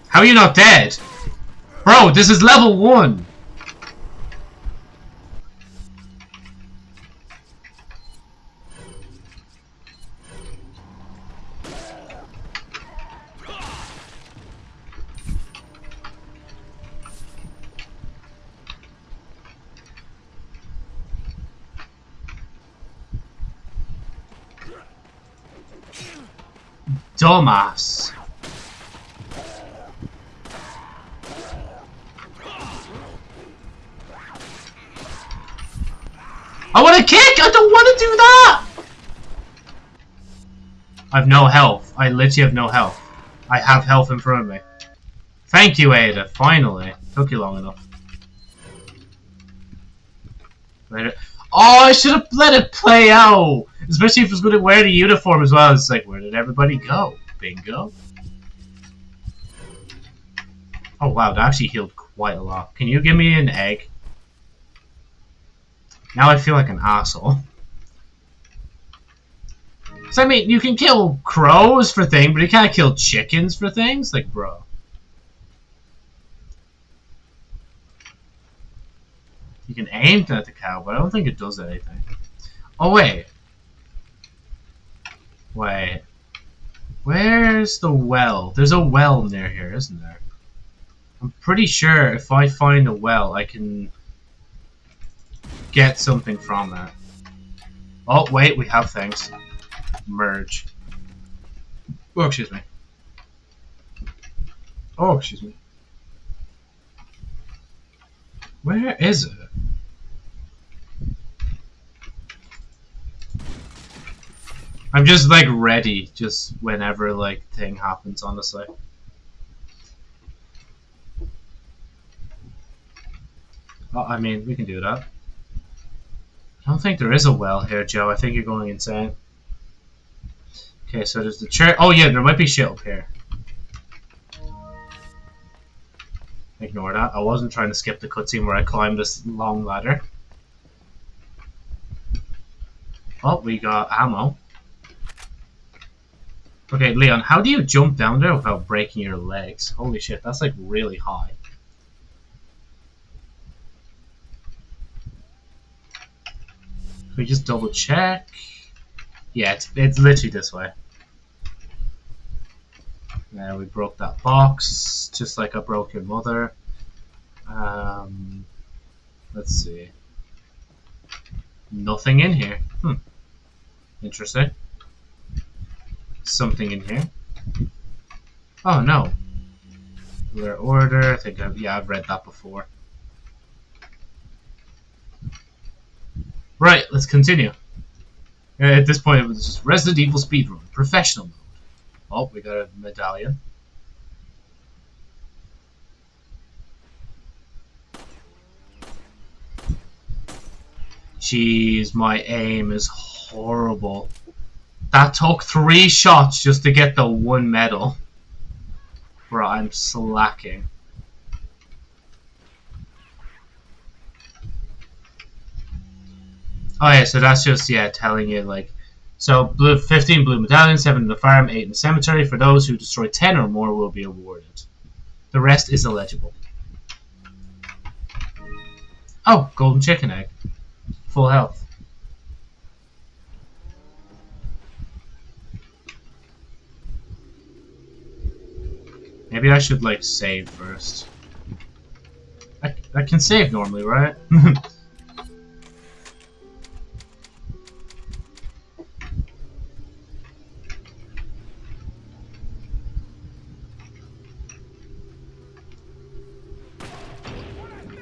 How are you not dead? Bro, this is level 1! Dumbass. I want to kick! I don't want to do that! I have no health. I literally have no health. I have health in front of me. Thank you, Ada. Finally. Took you long enough. Oh, I should have let it play out! Especially if it's going to wear the uniform as well. It's like, where did everybody go? Bingo. Oh wow, that actually healed quite a lot. Can you give me an egg? Now I feel like an asshole. So I mean, you can kill crows for things, but you can't kill chickens for things? Like, bro. You can aim at the cow, but I don't think it does anything. Oh, wait. Wait. Where's the well? There's a well near here, isn't there? I'm pretty sure if I find a well, I can get something from it. Oh, wait, we have things. Merge. Oh, excuse me. Oh, excuse me. Where is it? I'm just like ready, just whenever like thing happens, honestly. Oh, I mean, we can do that. I don't think there is a well here, Joe. I think you're going insane. Okay, so there's the chair. Oh yeah, there might be shit up here. Ignore that. I wasn't trying to skip the cutscene where I climbed this long ladder. Oh, we got ammo. Okay, Leon, how do you jump down there without breaking your legs? Holy shit, that's like really high. Can we just double check? Yeah, it's, it's literally this way. Now we broke that box, just like I broke your mother. Um, let's see. Nothing in here. Hmm. Interesting. Something in here. Oh no. Rare order. I think I've, yeah, I've read that before. Right, let's continue. Uh, at this point, it was just Resident Evil speedrun, professional mode. Oh, we got a medallion. Jeez, my aim is horrible. That took three shots just to get the one medal. Bro, I'm slacking. Oh yeah, so that's just yeah telling you like so blue 15 blue medallions, 7 in the farm, 8 in the cemetery. For those who destroy 10 or more will be awarded. The rest is illegible. Oh, golden chicken egg. Full health. Maybe I should like save first. I, I can save normally, right?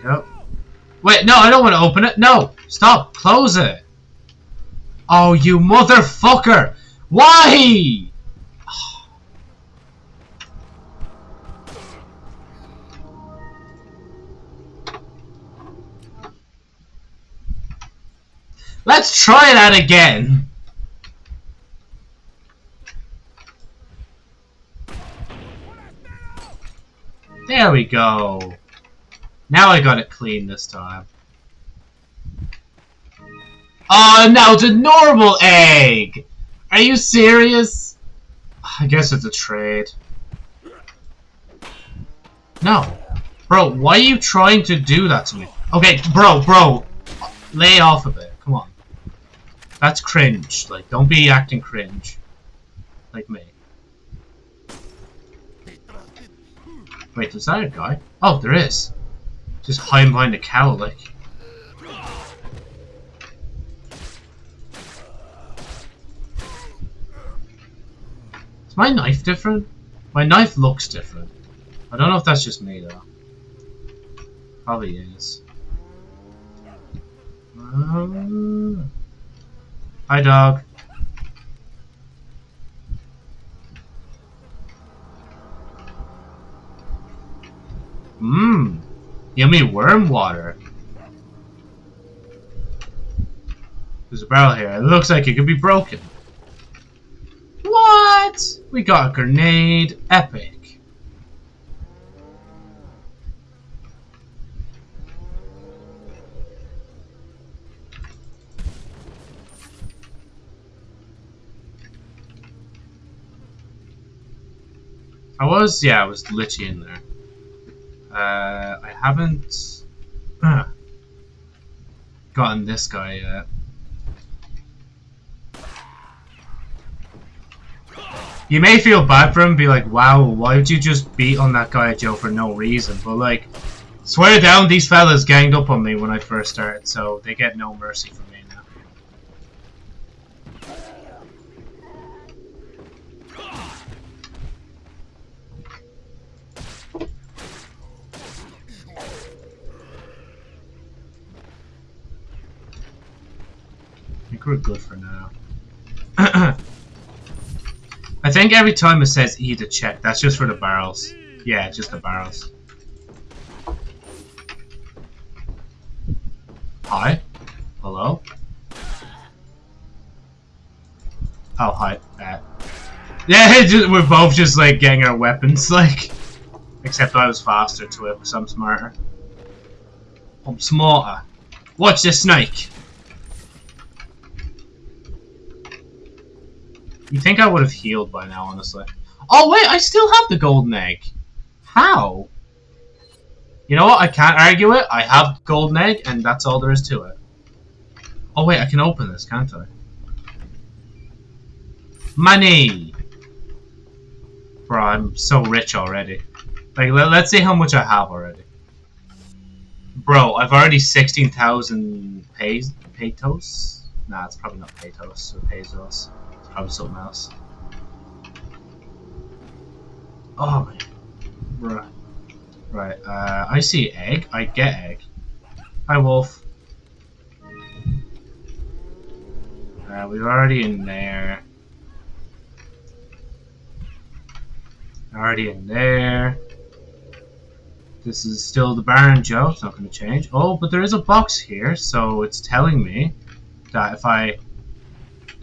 Yep. Wait, no, I don't want to open it. No, stop. Close it. Oh, you motherfucker. Why? Let's try that again. There we go. Now I got it clean this time. Oh, now it's a normal egg! Are you serious? I guess it's a trade. No. Bro, why are you trying to do that to me? Okay, bro, bro. Lay off a bit. That's cringe. Like, don't be acting cringe. Like me. Wait, is that a guy? Oh, there is. Just hiding behind a cow, like. Is my knife different? My knife looks different. I don't know if that's just me, though. Probably is. Um, hi, dog. Mmm. Yummy worm water. There's a barrel here. It looks like it could be broken. What? We got a grenade. Epic. I was, yeah, I was literally in there. Uh, I haven't uh, gotten this guy yet. You may feel bad for him, be like, wow, why would you just beat on that guy Joe for no reason? But like, swear down, these fellas ganged up on me when I first started, so they get no mercy from me now. I think we're good for now. I think every time it says E to check, that's just for the barrels. Yeah, just the barrels. Hi? Hello? Oh, hi. Uh, yeah, just, we're both just like getting our weapons, like. Except I was faster to it because I'm smarter. I'm smarter. Watch the snake! You think I would have healed by now, honestly. Oh, wait, I still have the golden egg. How? You know what? I can't argue it. I have golden egg, and that's all there is to it. Oh, wait, I can open this, can't I? Money! Bro, I'm so rich already. Like, let, us see how much I have already. Bro, I've already 16,000 pesos. Nah, it's probably not pesos or pesos probably something else. Oh man. Right. Right, uh, I see egg. I get egg. Hi, wolf. Uh, we're already in there. Already in there. This is still the Baron Joe. It's not going to change. Oh, but there is a box here, so it's telling me that if I...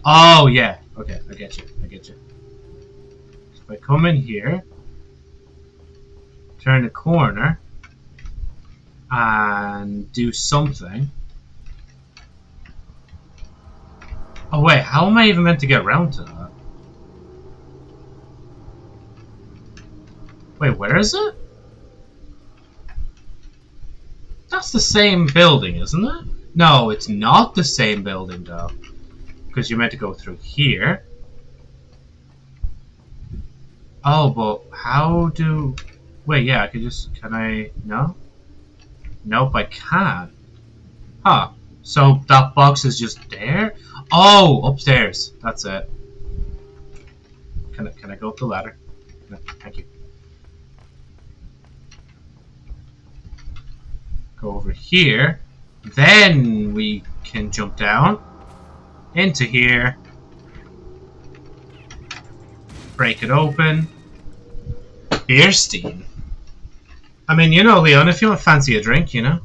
Oh, yeah. Okay, I get you. I get you. If I come in here, turn the corner, and do something. Oh wait, how am I even meant to get around to that? Wait, where is it? That's the same building, isn't it? No, it's not the same building though because you're meant to go through here. Oh, but how do... Wait, yeah, I could just... Can I... No? Nope, I can't. Huh. So that box is just there? Oh, upstairs. That's it. Can I, can I go up the ladder? No, thank you. Go over here. Then we can jump down into here. Break it open. beer Beerstein. I mean, you know, Leon, if you want fancy a drink, you know.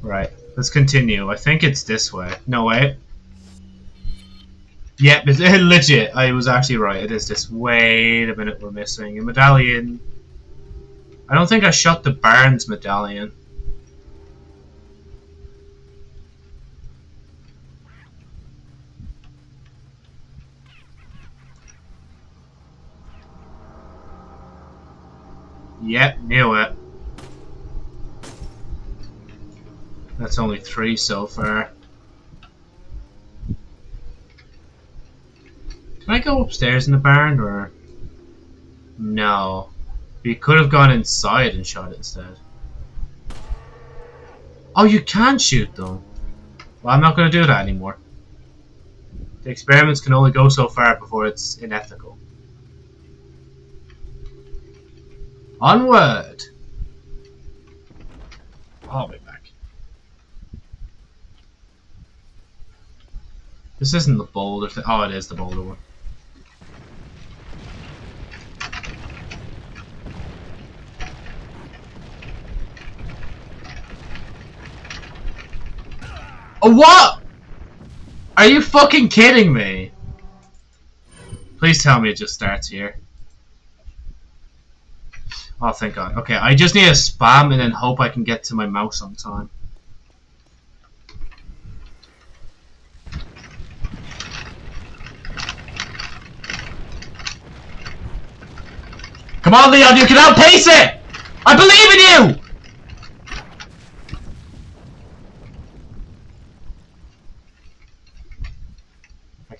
Right, let's continue. I think it's this way. No, wait. Yep, it's legit. I was actually right. It is this. Wait a minute, we're missing a medallion. I don't think I shot the Barnes medallion. Yep, knew it. That's only three so far. Can I go upstairs in the barn or... No. We could have gone inside and shot it instead. Oh, you can shoot them. Well, I'm not going to do that anymore. The experiments can only go so far before it's unethical. Onward! I'll be back. This isn't the boulder thing. Oh, it is the boulder one. What? Are you fucking kidding me? Please tell me it just starts here. Oh, thank God. Okay, I just need to spam and then hope I can get to my mouse on time. Come on, Leon, you can outpace it! I believe in you!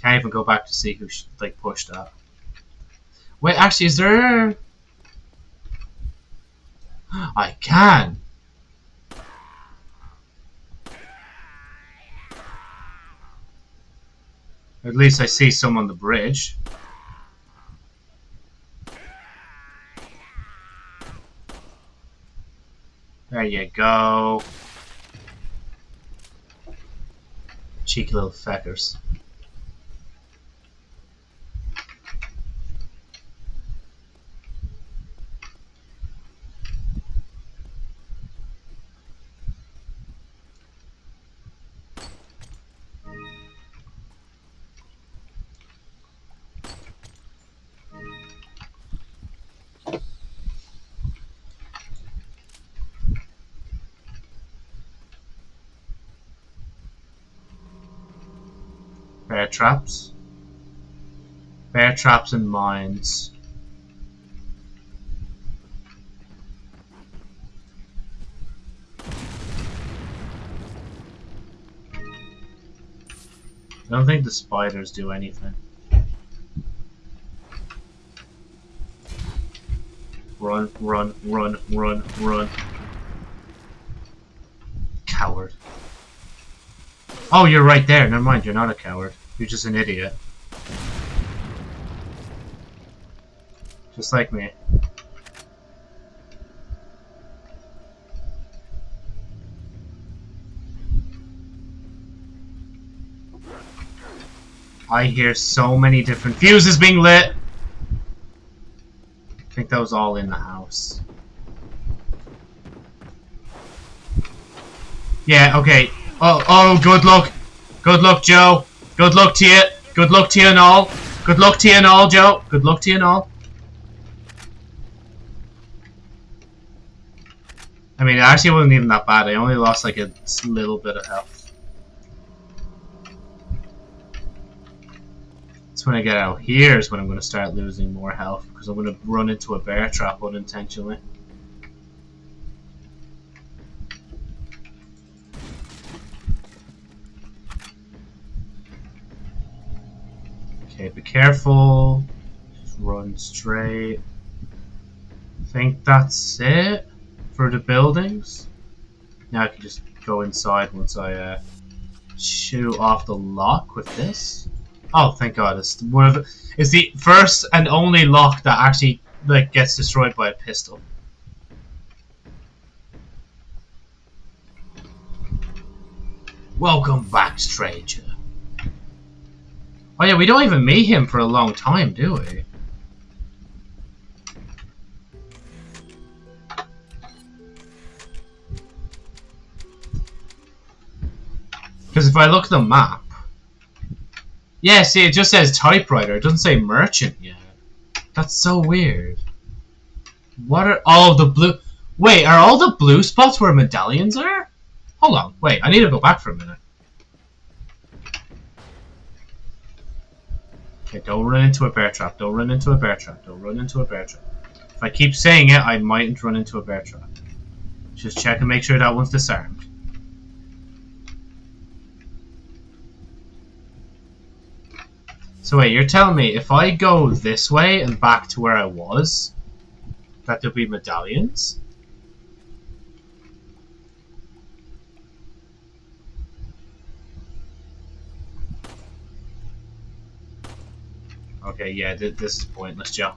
Can't even go back to see who like pushed up. Wait, actually, is there? I can. At least I see some on the bridge. There you go. Cheeky little feckers. Traps. Bear traps and mines. I don't think the spiders do anything. Run, run, run, run, run. Coward. Oh, you're right there. Never mind, you're not a coward. You're just an idiot. Just like me. I hear so many different fuses being lit. I think that was all in the house. Yeah, okay. Oh, oh, good luck. Good luck, Joe. Good luck to you. Good luck to you and all. Good luck to you and all, Joe. Good luck to you and all. I mean, it actually wasn't even that bad. I only lost like a little bit of health. It's when I get out here is when I'm going to start losing more health because I'm going to run into a bear trap unintentionally. Okay, be careful. Just run straight. I think that's it for the buildings. Now I can just go inside once I uh, shoot off the lock with this. Oh, thank God! It's one of the, it's the first and only lock that actually like gets destroyed by a pistol. Welcome back, stranger. Oh yeah, we don't even meet him for a long time, do we? Because if I look at the map... Yeah, see, it just says typewriter. It doesn't say merchant yet. That's so weird. What are all the blue... Wait, are all the blue spots where medallions are? Hold on, wait, I need to go back for a minute. Okay, don't run into a bear trap. Don't run into a bear trap. Don't run into a bear trap. If I keep saying it, I mightn't run into a bear trap. Just check and make sure that one's disarmed. So wait, you're telling me if I go this way and back to where I was, that there'll be medallions? Okay, yeah, th this is pointless, Joe.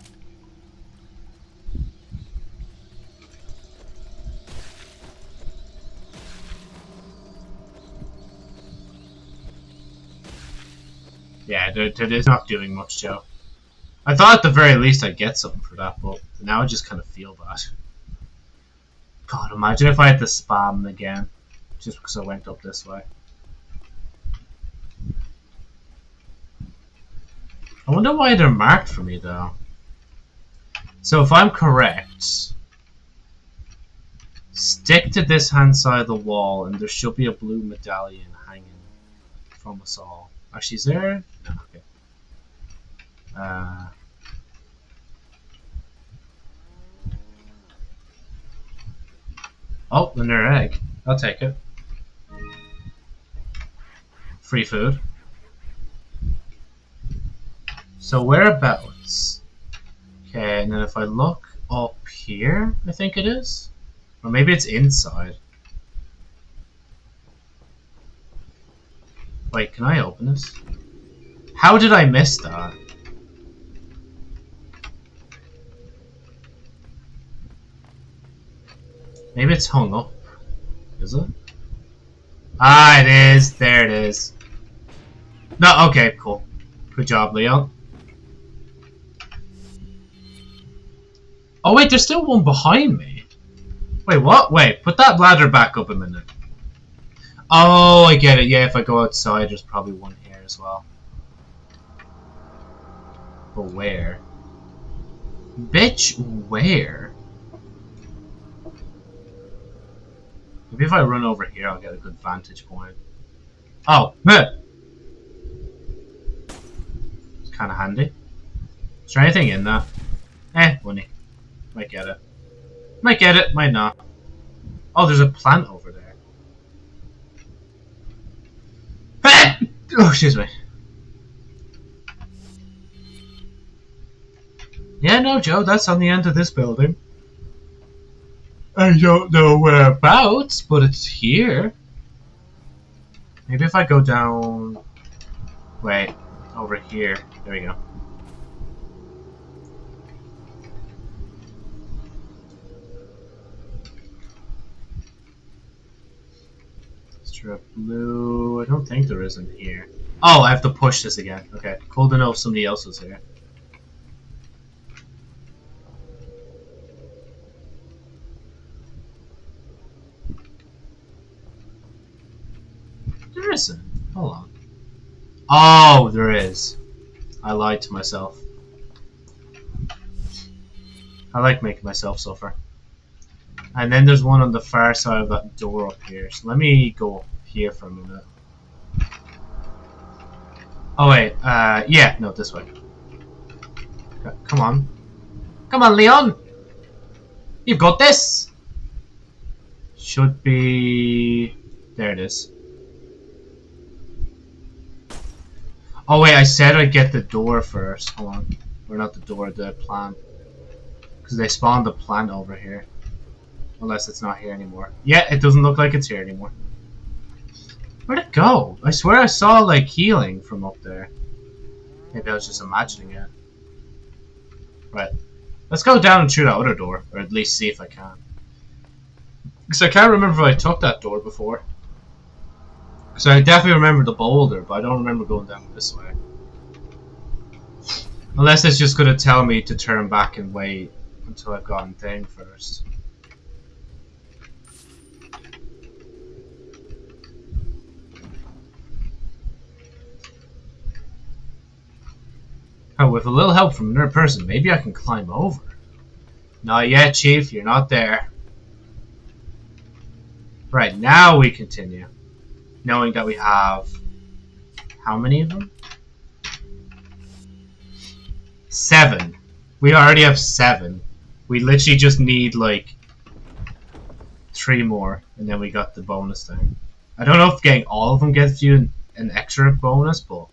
Yeah, they're not doing much, Joe. I thought at the very least I'd get something for that, but now I just kind of feel bad. God, imagine if I had to spam again, just because I went up this way. I wonder why they're marked for me, though. So if I'm correct, stick to this hand side of the wall, and there should be a blue medallion hanging from us all. Are she's there? No, okay. Uh, oh, another egg. I'll take it. Free food. So whereabouts? Okay, and then if I look up here, I think it is. Or maybe it's inside. Wait, can I open this? How did I miss that? Maybe it's hung up. Is it? Ah, it is. There it is. No, okay, cool. Good job, Leon. Oh wait, there's still one behind me. Wait, what? Wait, put that ladder back up a minute. Oh, I get it. Yeah, if I go outside, there's probably one here as well. But where? Bitch, where? Maybe if I run over here, I'll get a good vantage point. Oh, meh. It's kind of handy. Is there anything in that? Eh, money. Might get it. Might get it, might not. Oh, there's a plant over there. Oh, excuse me. Yeah, no, Joe, that's on the end of this building. I don't know whereabouts, but it's here. Maybe if I go down... Wait, over here. There we go. Strip blue. I don't think there is in here. Oh, I have to push this again. Okay, cool to know if somebody else is here. There isn't. Hold on. Oh, there is. I lied to myself. I like making myself suffer. And then there's one on the far side of that door up here. So let me go here for a minute. Oh wait, uh, yeah, no, this way. Come on. Come on, Leon! You've got this! Should be... There it is. Oh wait, I said I'd get the door first. Hold on. Or not the door, the plant. Because they spawned the plant over here. Unless it's not here anymore. Yeah, it doesn't look like it's here anymore. Where'd it go? I swear I saw like healing from up there. Maybe I was just imagining it. Right. Let's go down and through that other door. Or at least see if I can. Because I can't remember if I took that door before. So I definitely remember the boulder, but I don't remember going down this way. Unless it's just going to tell me to turn back and wait until I've gotten thing first. Oh, with a little help from another person, maybe I can climb over. Not yet, Chief. You're not there. Right, now we continue. Knowing that we have... How many of them? Seven. We already have seven. We literally just need, like... Three more, and then we got the bonus thing. I don't know if getting all of them gets you an, an extra bonus, but...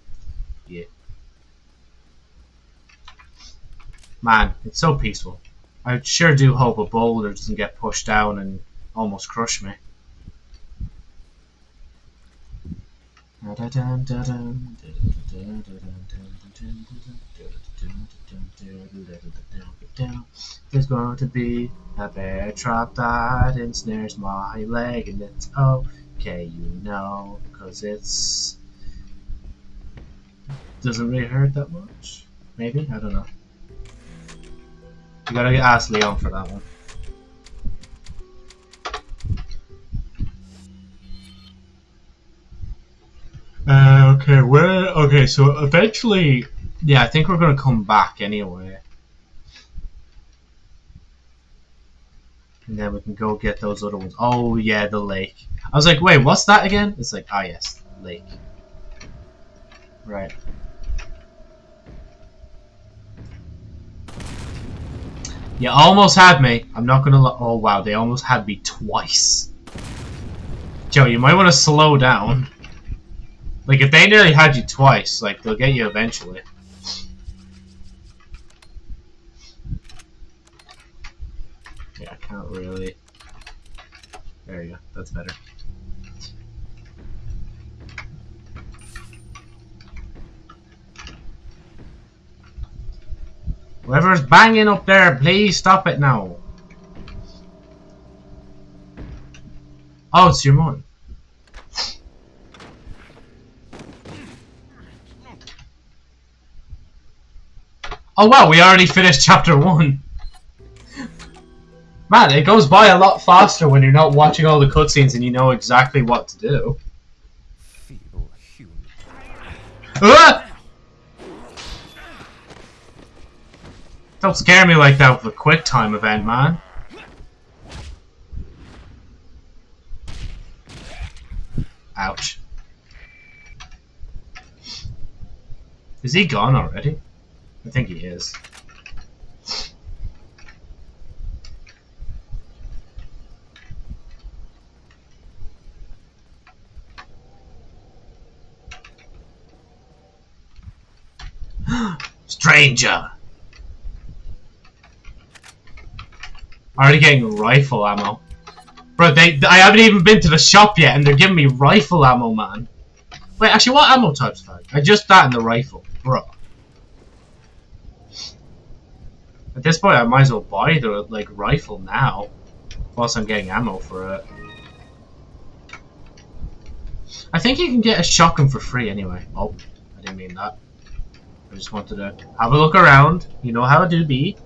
Man, it's so peaceful. I sure do hope a boulder doesn't get pushed down and almost crush me. There's going to be a bear trap that ensnares my leg and it's okay, you know, cause it's doesn't really hurt that much. Maybe? I don't know. You gotta ask Leon for that one. Uh, okay, where? Okay, so eventually, yeah, I think we're gonna come back anyway, and then we can go get those other ones. Oh yeah, the lake. I was like, wait, what's that again? It's like, ah yes, lake. Right. You almost had me. I'm not gonna. Oh wow, they almost had me twice. Joe, you might want to slow down. Like if they nearly had you twice, like they'll get you eventually. Yeah, I can't really. There you go. That's better. Whoever's banging up there, please stop it now. Oh, it's your mom. Oh wow, we already finished chapter one. Man, it goes by a lot faster when you're not watching all the cutscenes and you know exactly what to do. Feeble human. Ah! Don't scare me like that with a quick time event, man. Ouch. Is he gone already? I think he is. Stranger! Already getting rifle ammo. Bro, they, I haven't even been to the shop yet and they're giving me rifle ammo, man. Wait, actually, what ammo types have I? Just that and the rifle. Bro. At this point, I might as well buy the, like, rifle now. Whilst I'm getting ammo for it. I think you can get a shotgun for free anyway. Oh, I didn't mean that. I just wanted to have a look around. You know how it do be.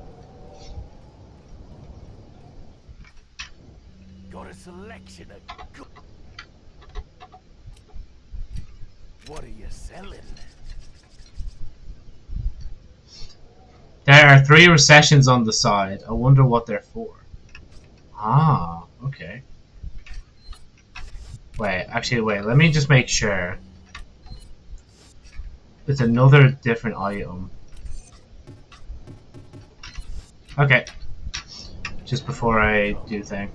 Got a good. What are you selling? There are three recessions on the side. I wonder what they're for. Ah, okay. Wait, actually, wait. Let me just make sure. It's another different item. Okay. Just before I do thing.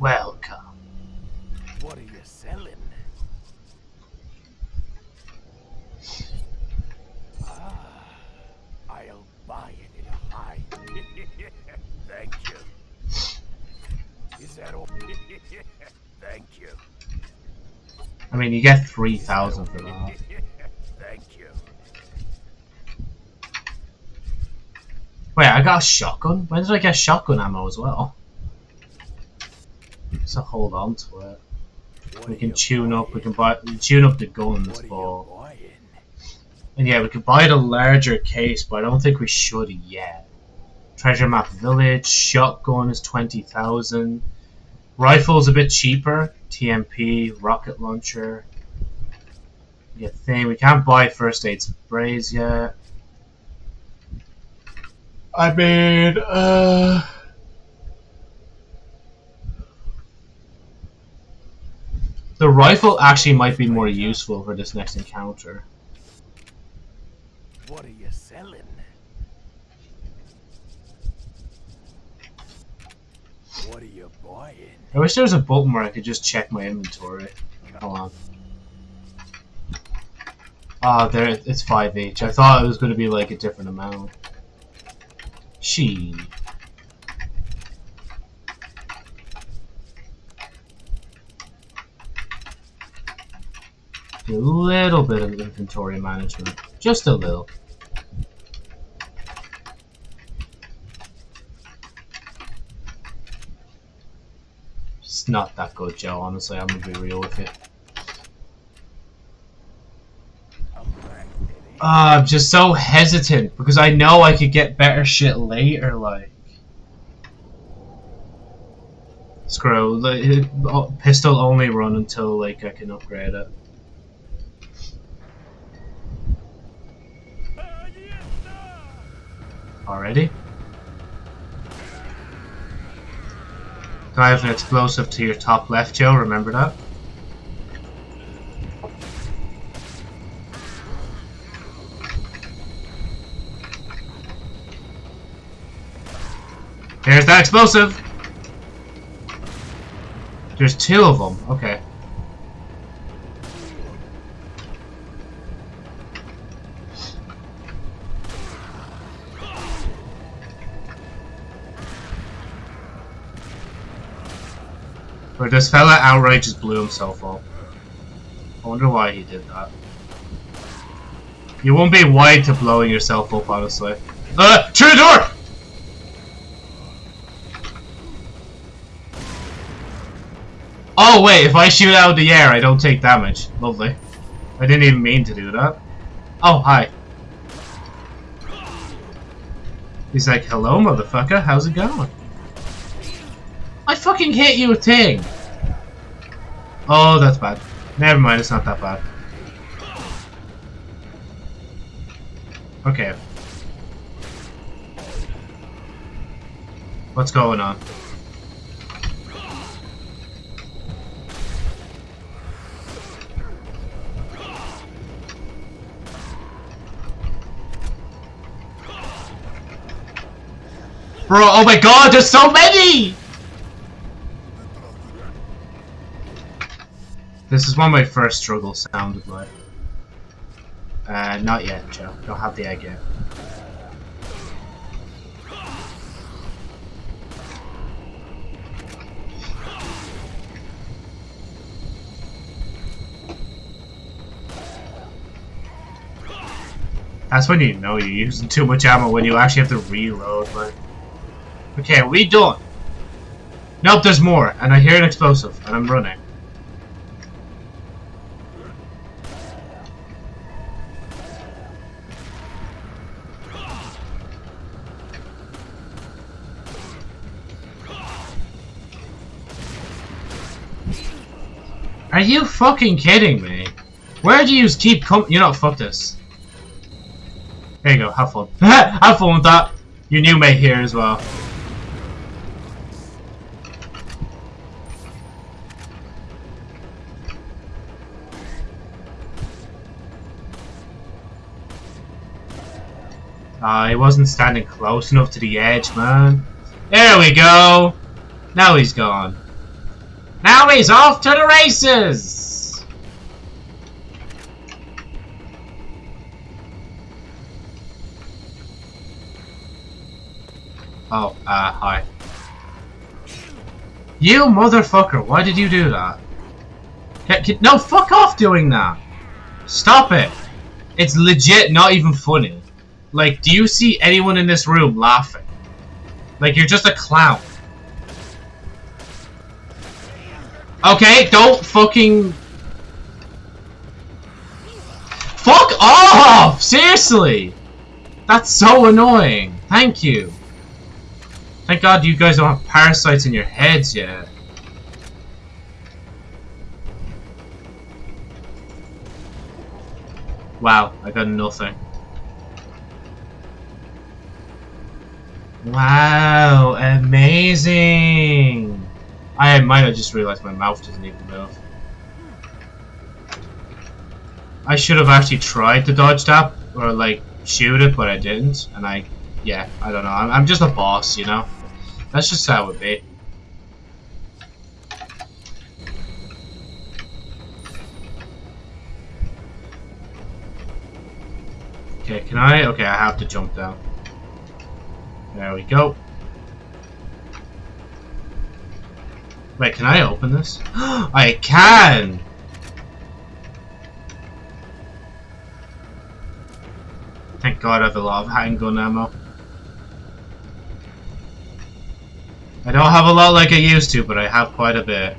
Welcome. What are you selling? Ah, I'll buy it in a high. Thank you. Is that all? Thank you. I mean, you get 3,000 for that. Thank you. Wait, I got a shotgun? When did I get shotgun ammo as well? So hold on to it. We can tune up, we can buy, we tune up the guns, but... And yeah, we could buy the larger case, but I don't think we should yet. Treasure Map Village, shotgun is 20,000. Rifle's a bit cheaper. TMP, rocket launcher. Yeah, thing. We can't buy first aid sprays yet. I mean, uh... The rifle actually might be more useful for this next encounter. What are you selling? What are you buying? I wish there was a button where I could just check my inventory. Hold on. Ah, there, it's 5 each. I thought it was going to be like a different amount. She. A little bit of inventory management. Just a little. It's not that good, Joe, honestly. I'm going to be real with you. Uh, I'm just so hesitant because I know I could get better shit later, like. Screw like, oh, pistol only run until like I can upgrade it. Ah, yes, sir! Already? Have an explosive to your top left, Joe? Remember that? There's that explosive! There's two of them. Okay. This fella outright just blew himself up. I wonder why he did that. You won't be wide to blowing yourself up, honestly. Uh, the door! Oh wait, if I shoot out of the air, I don't take damage. Lovely. I didn't even mean to do that. Oh, hi. He's like, hello motherfucker, how's it going? I fucking hit you a thing! Oh, that's bad. Never mind, it's not that bad. Okay. What's going on? Bro, oh my god, there's so many! This is what my first struggle sounded like. Uh, not yet, Joe. Don't have the egg yet. That's when you know you're using too much ammo when you actually have to reload, but... Okay, we done? Nope, there's more, and I hear an explosive, and I'm running. Are you fucking kidding me? Where do you keep com- You know, fuck this. There you go, have fun. have fun with that. Your new mate here as well. Uh, he wasn't standing close enough to the edge, man. There we go. Now he's gone. Now he's off to the races! Oh, uh, hi. You motherfucker, why did you do that? Can, can, no, fuck off doing that! Stop it! It's legit not even funny. Like, do you see anyone in this room laughing? Like, you're just a clown. Okay, don't fucking... Fuck off! Seriously! That's so annoying. Thank you. Thank God you guys don't have parasites in your heads yet. Wow, I got nothing. Wow, amazing! I might have just realized my mouth doesn't even move. I should have actually tried to dodge that, or like, shoot it, but I didn't, and I, yeah, I don't know, I'm, I'm just a boss, you know? That's just how it be. Okay, can I? Okay, I have to jump down. There we go. Wait, can I open this? I can! Thank god I have a lot of handgun ammo. I don't have a lot like I used to, but I have quite a bit.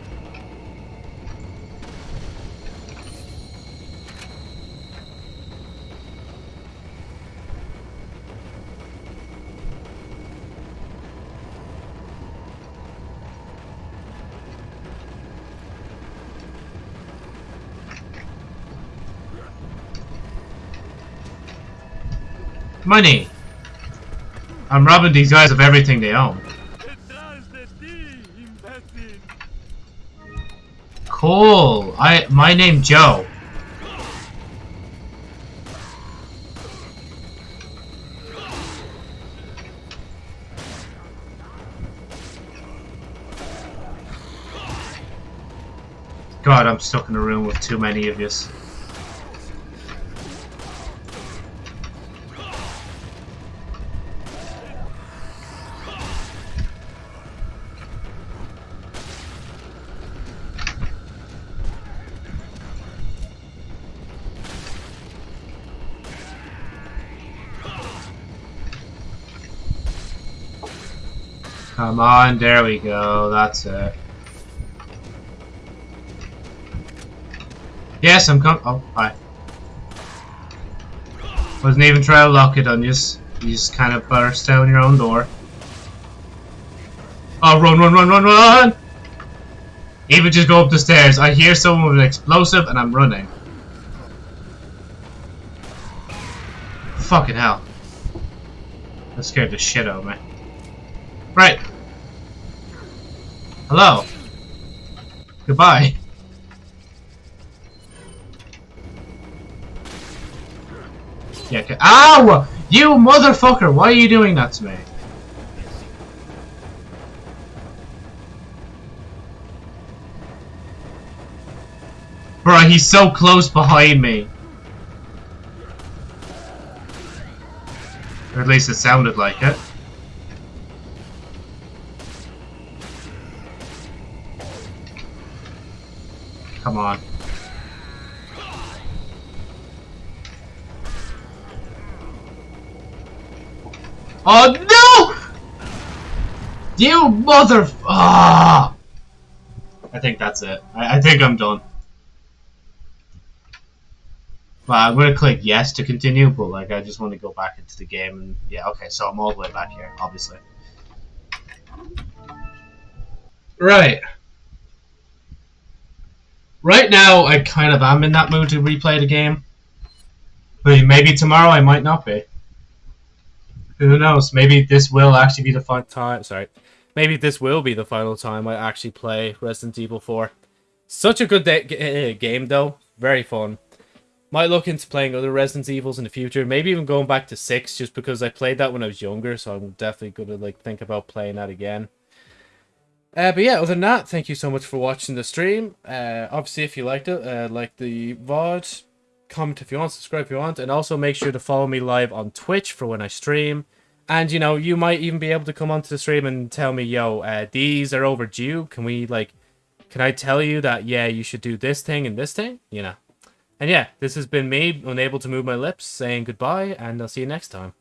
money. I'm robbing these guys of everything they own. Cool. I my name Joe. God, I'm stuck in a room with too many of yous. Come on, there we go, that's it. Yes, I'm com- oh, hi. Wasn't even trying to lock it on you. You just kind of burst down your own door. Oh, run, run, run, run, run! Even just go up the stairs. I hear someone with an explosive and I'm running. Fucking hell. That scared the shit out of me. Right. Hello. Goodbye. Yeah. Ow! You motherfucker! Why are you doing that to me? Bruh, he's so close behind me. Or at least it sounded like it. Come on. Oh no! You mother. Ah! I think that's it. I, I think I'm done. Well, I'm gonna click yes to continue, but like I just want to go back into the game and yeah, okay, so I'm all the way back here, obviously. Right. Right now, I kind of am in that mood to replay the game. But maybe tomorrow I might not be. Who knows? Maybe this will actually be the final time. Sorry, maybe this will be the final time I actually play Resident Evil 4. Such a good day- g- uh, game, though. Very fun. Might look into playing other Resident Evils in the future. Maybe even going back to six, just because I played that when I was younger. So I'm definitely gonna like think about playing that again. Uh, but yeah, other than that, thank you so much for watching the stream. Uh, obviously, if you liked it, uh, like the VOD, comment if you want, subscribe if you want, and also make sure to follow me live on Twitch for when I stream. And you know, you might even be able to come onto the stream and tell me, "Yo, uh, these are overdue. Can we like, can I tell you that? Yeah, you should do this thing and this thing. You know." And yeah, this has been me, unable to move my lips, saying goodbye, and I'll see you next time.